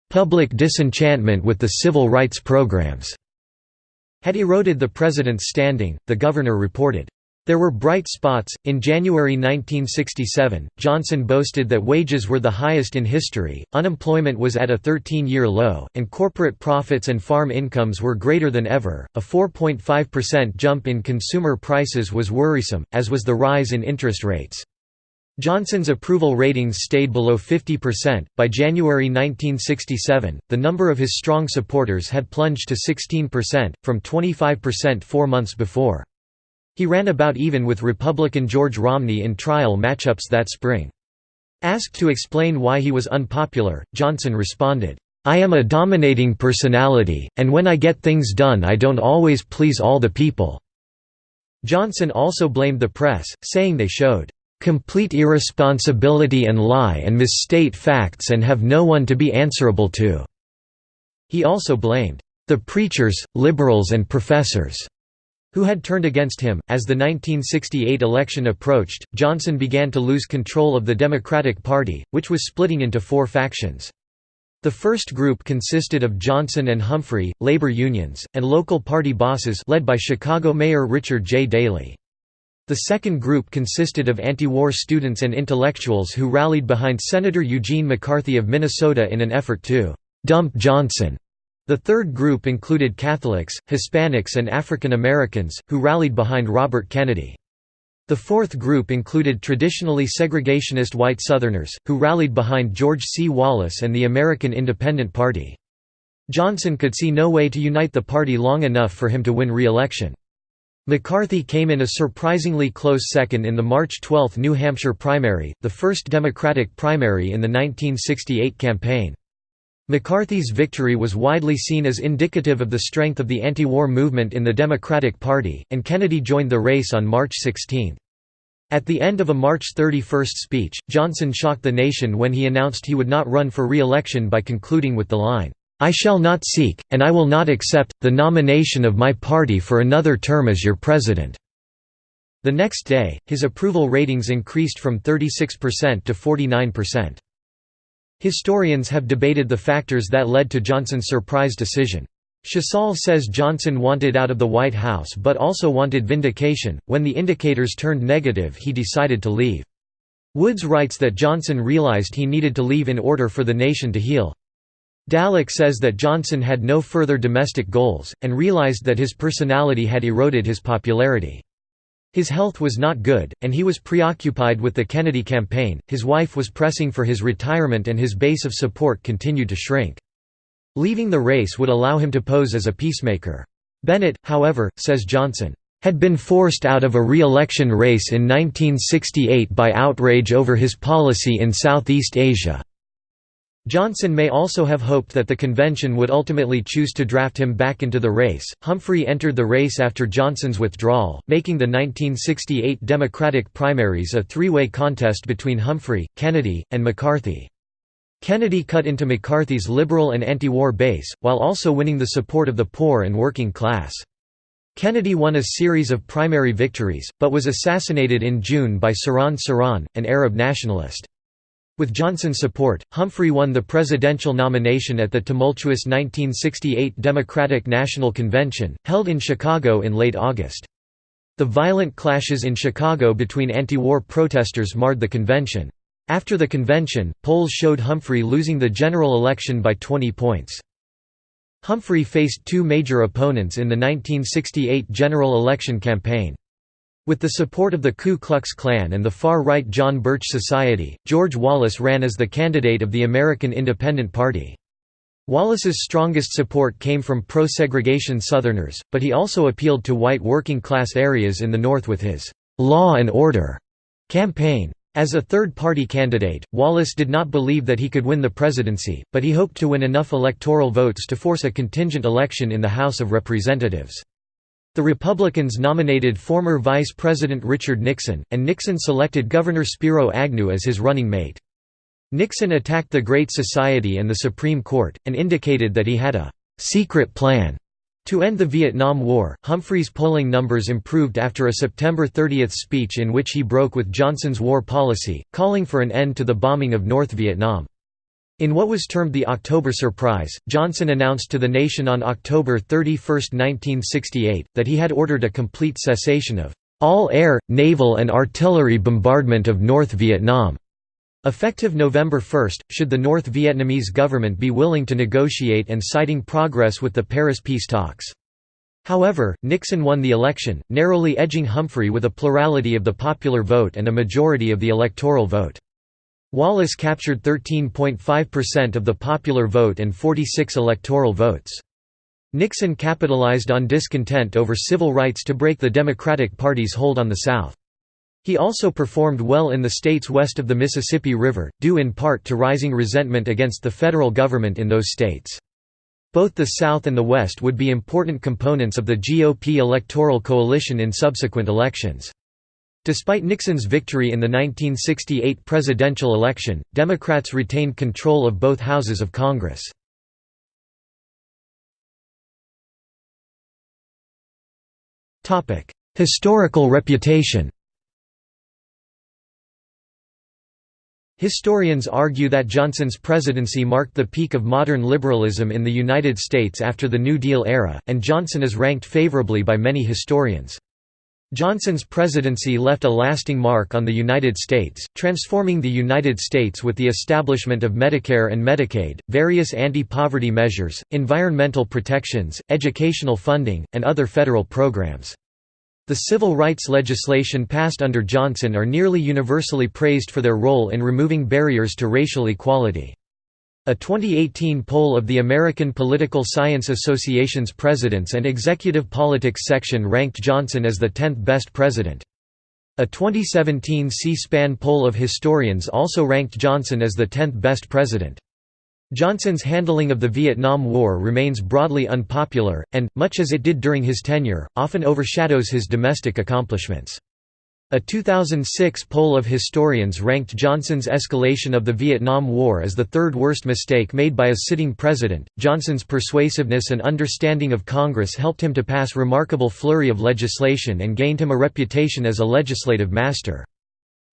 public disenchantment with the civil rights programs had eroded the president's standing, the governor reported. There were bright spots. In January 1967, Johnson boasted that wages were the highest in history, unemployment was at a 13 year low, and corporate profits and farm incomes were greater than ever. A 4.5% jump in consumer prices was worrisome, as was the rise in interest rates. Johnson's approval ratings stayed below 50%. By January 1967, the number of his strong supporters had plunged to 16%, from 25% four months before. He ran about even with Republican George Romney in trial matchups that spring. Asked to explain why he was unpopular, Johnson responded, "'I am a dominating personality, and when I get things done I don't always please all the people." Johnson also blamed the press, saying they showed, "'complete irresponsibility and lie and misstate facts and have no one to be answerable to." He also blamed, "'the preachers, liberals and professors' who had turned against him. As the 1968 election approached, Johnson began to lose control of the Democratic Party, which was splitting into four factions. The first group consisted of Johnson and Humphrey, labor unions, and local party bosses led by Chicago Mayor Richard J. Daley. The second group consisted of anti-war students and intellectuals who rallied behind Senator Eugene McCarthy of Minnesota in an effort to «dump Johnson» The third group included Catholics, Hispanics and African Americans, who rallied behind Robert Kennedy. The fourth group included traditionally segregationist white Southerners, who rallied behind George C. Wallace and the American Independent Party. Johnson could see no way to unite the party long enough for him to win re-election. McCarthy came in a surprisingly close second in the March 12 New Hampshire primary, the first Democratic primary in the 1968 campaign. McCarthy's victory was widely seen as indicative of the strength of the anti-war movement in the Democratic Party, and Kennedy joined the race on March 16. At the end of a March 31 speech, Johnson shocked the nation when he announced he would not run for re-election by concluding with the line, "'I shall not seek, and I will not accept, the nomination of my party for another term as your president.' The next day, his approval ratings increased from 36% to 49%. Historians have debated the factors that led to Johnson's surprise decision. Shesol says Johnson wanted out of the White House but also wanted vindication. When the indicators turned negative, he decided to leave. Woods writes that Johnson realized he needed to leave in order for the nation to heal. Dallek says that Johnson had no further domestic goals, and realized that his personality had eroded his popularity. His health was not good, and he was preoccupied with the Kennedy campaign, his wife was pressing for his retirement and his base of support continued to shrink. Leaving the race would allow him to pose as a peacemaker. Bennett, however, says Johnson, "...had been forced out of a re-election race in 1968 by outrage over his policy in Southeast Asia." Johnson may also have hoped that the convention would ultimately choose to draft him back into the race. Humphrey entered the race after Johnson's withdrawal, making the 1968 Democratic primaries a three way contest between Humphrey, Kennedy, and McCarthy. Kennedy cut into McCarthy's liberal and anti war base, while also winning the support of the poor and working class. Kennedy won a series of primary victories, but was assassinated in June by Sirhan Sirhan, an Arab nationalist. With Johnson's support, Humphrey won the presidential nomination at the tumultuous 1968 Democratic National Convention, held in Chicago in late August. The violent clashes in Chicago between anti-war protesters marred the convention. After the convention, polls showed Humphrey losing the general election by 20 points. Humphrey faced two major opponents in the 1968 general election campaign. With the support of the Ku Klux Klan and the far-right John Birch Society, George Wallace ran as the candidate of the American Independent Party. Wallace's strongest support came from pro-segregation Southerners, but he also appealed to white working-class areas in the North with his «law and order» campaign. As a third-party candidate, Wallace did not believe that he could win the presidency, but he hoped to win enough electoral votes to force a contingent election in the House of Representatives. The Republicans nominated former Vice President Richard Nixon, and Nixon selected Governor Spiro Agnew as his running mate. Nixon attacked the Great Society and the Supreme Court, and indicated that he had a «secret plan» to end the Vietnam War. Humphrey's polling numbers improved after a September 30 speech in which he broke with Johnson's war policy, calling for an end to the bombing of North Vietnam. In what was termed the October Surprise, Johnson announced to the nation on October 31, 1968, that he had ordered a complete cessation of all air, naval and artillery bombardment of North Vietnam. Effective November 1, should the North Vietnamese government be willing to negotiate and citing progress with the Paris peace talks. However, Nixon won the election, narrowly edging Humphrey with a plurality of the popular vote and a majority of the electoral vote. Wallace captured 13.5% of the popular vote and 46 electoral votes. Nixon capitalized on discontent over civil rights to break the Democratic Party's hold on the South. He also performed well in the states west of the Mississippi River, due in part to rising resentment against the federal government in those states. Both the South and the West would be important components of the GOP electoral coalition in subsequent elections. Despite Nixon's victory in the 1968 presidential election, Democrats retained control of both houses of Congress. Historical reputation Historians argue that Johnson's presidency marked the peak of modern liberalism in the United States after the New Deal era, and Johnson is ranked favorably by many historians. Johnson's presidency left a lasting mark on the United States, transforming the United States with the establishment of Medicare and Medicaid, various anti-poverty measures, environmental protections, educational funding, and other federal programs. The civil rights legislation passed under Johnson are nearly universally praised for their role in removing barriers to racial equality. A 2018 poll of the American Political Science Association's Presidents and Executive Politics section ranked Johnson as the 10th best president. A 2017 C-SPAN poll of historians also ranked Johnson as the 10th best president. Johnson's handling of the Vietnam War remains broadly unpopular, and, much as it did during his tenure, often overshadows his domestic accomplishments. A 2006 poll of historians ranked Johnson's escalation of the Vietnam War as the third worst mistake made by a sitting president. Johnson's persuasiveness and understanding of Congress helped him to pass remarkable flurry of legislation and gained him a reputation as a legislative master.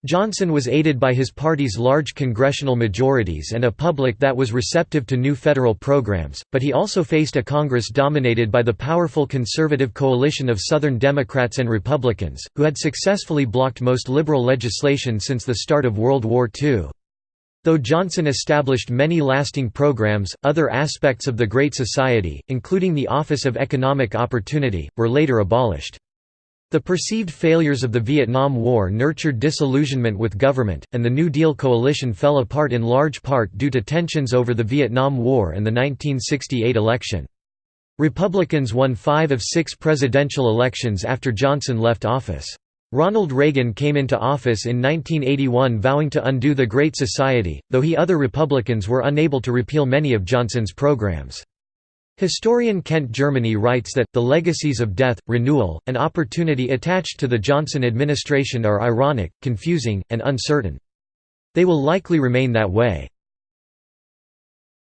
Johnson was aided by his party's large congressional majorities and a public that was receptive to new federal programs, but he also faced a Congress dominated by the powerful conservative coalition of Southern Democrats and Republicans, who had successfully blocked most liberal legislation since the start of World War II. Though Johnson established many lasting programs, other aspects of the Great Society, including the Office of Economic Opportunity, were later abolished. The perceived failures of the Vietnam War nurtured disillusionment with government, and the New Deal coalition fell apart in large part due to tensions over the Vietnam War and the 1968 election. Republicans won five of six presidential elections after Johnson left office. Ronald Reagan came into office in 1981 vowing to undo the Great Society, though he other Republicans were unable to repeal many of Johnson's programs. Historian Kent Germany writes that, the legacies of death, renewal, and opportunity attached to the Johnson administration are ironic, confusing, and uncertain. They will likely remain that way.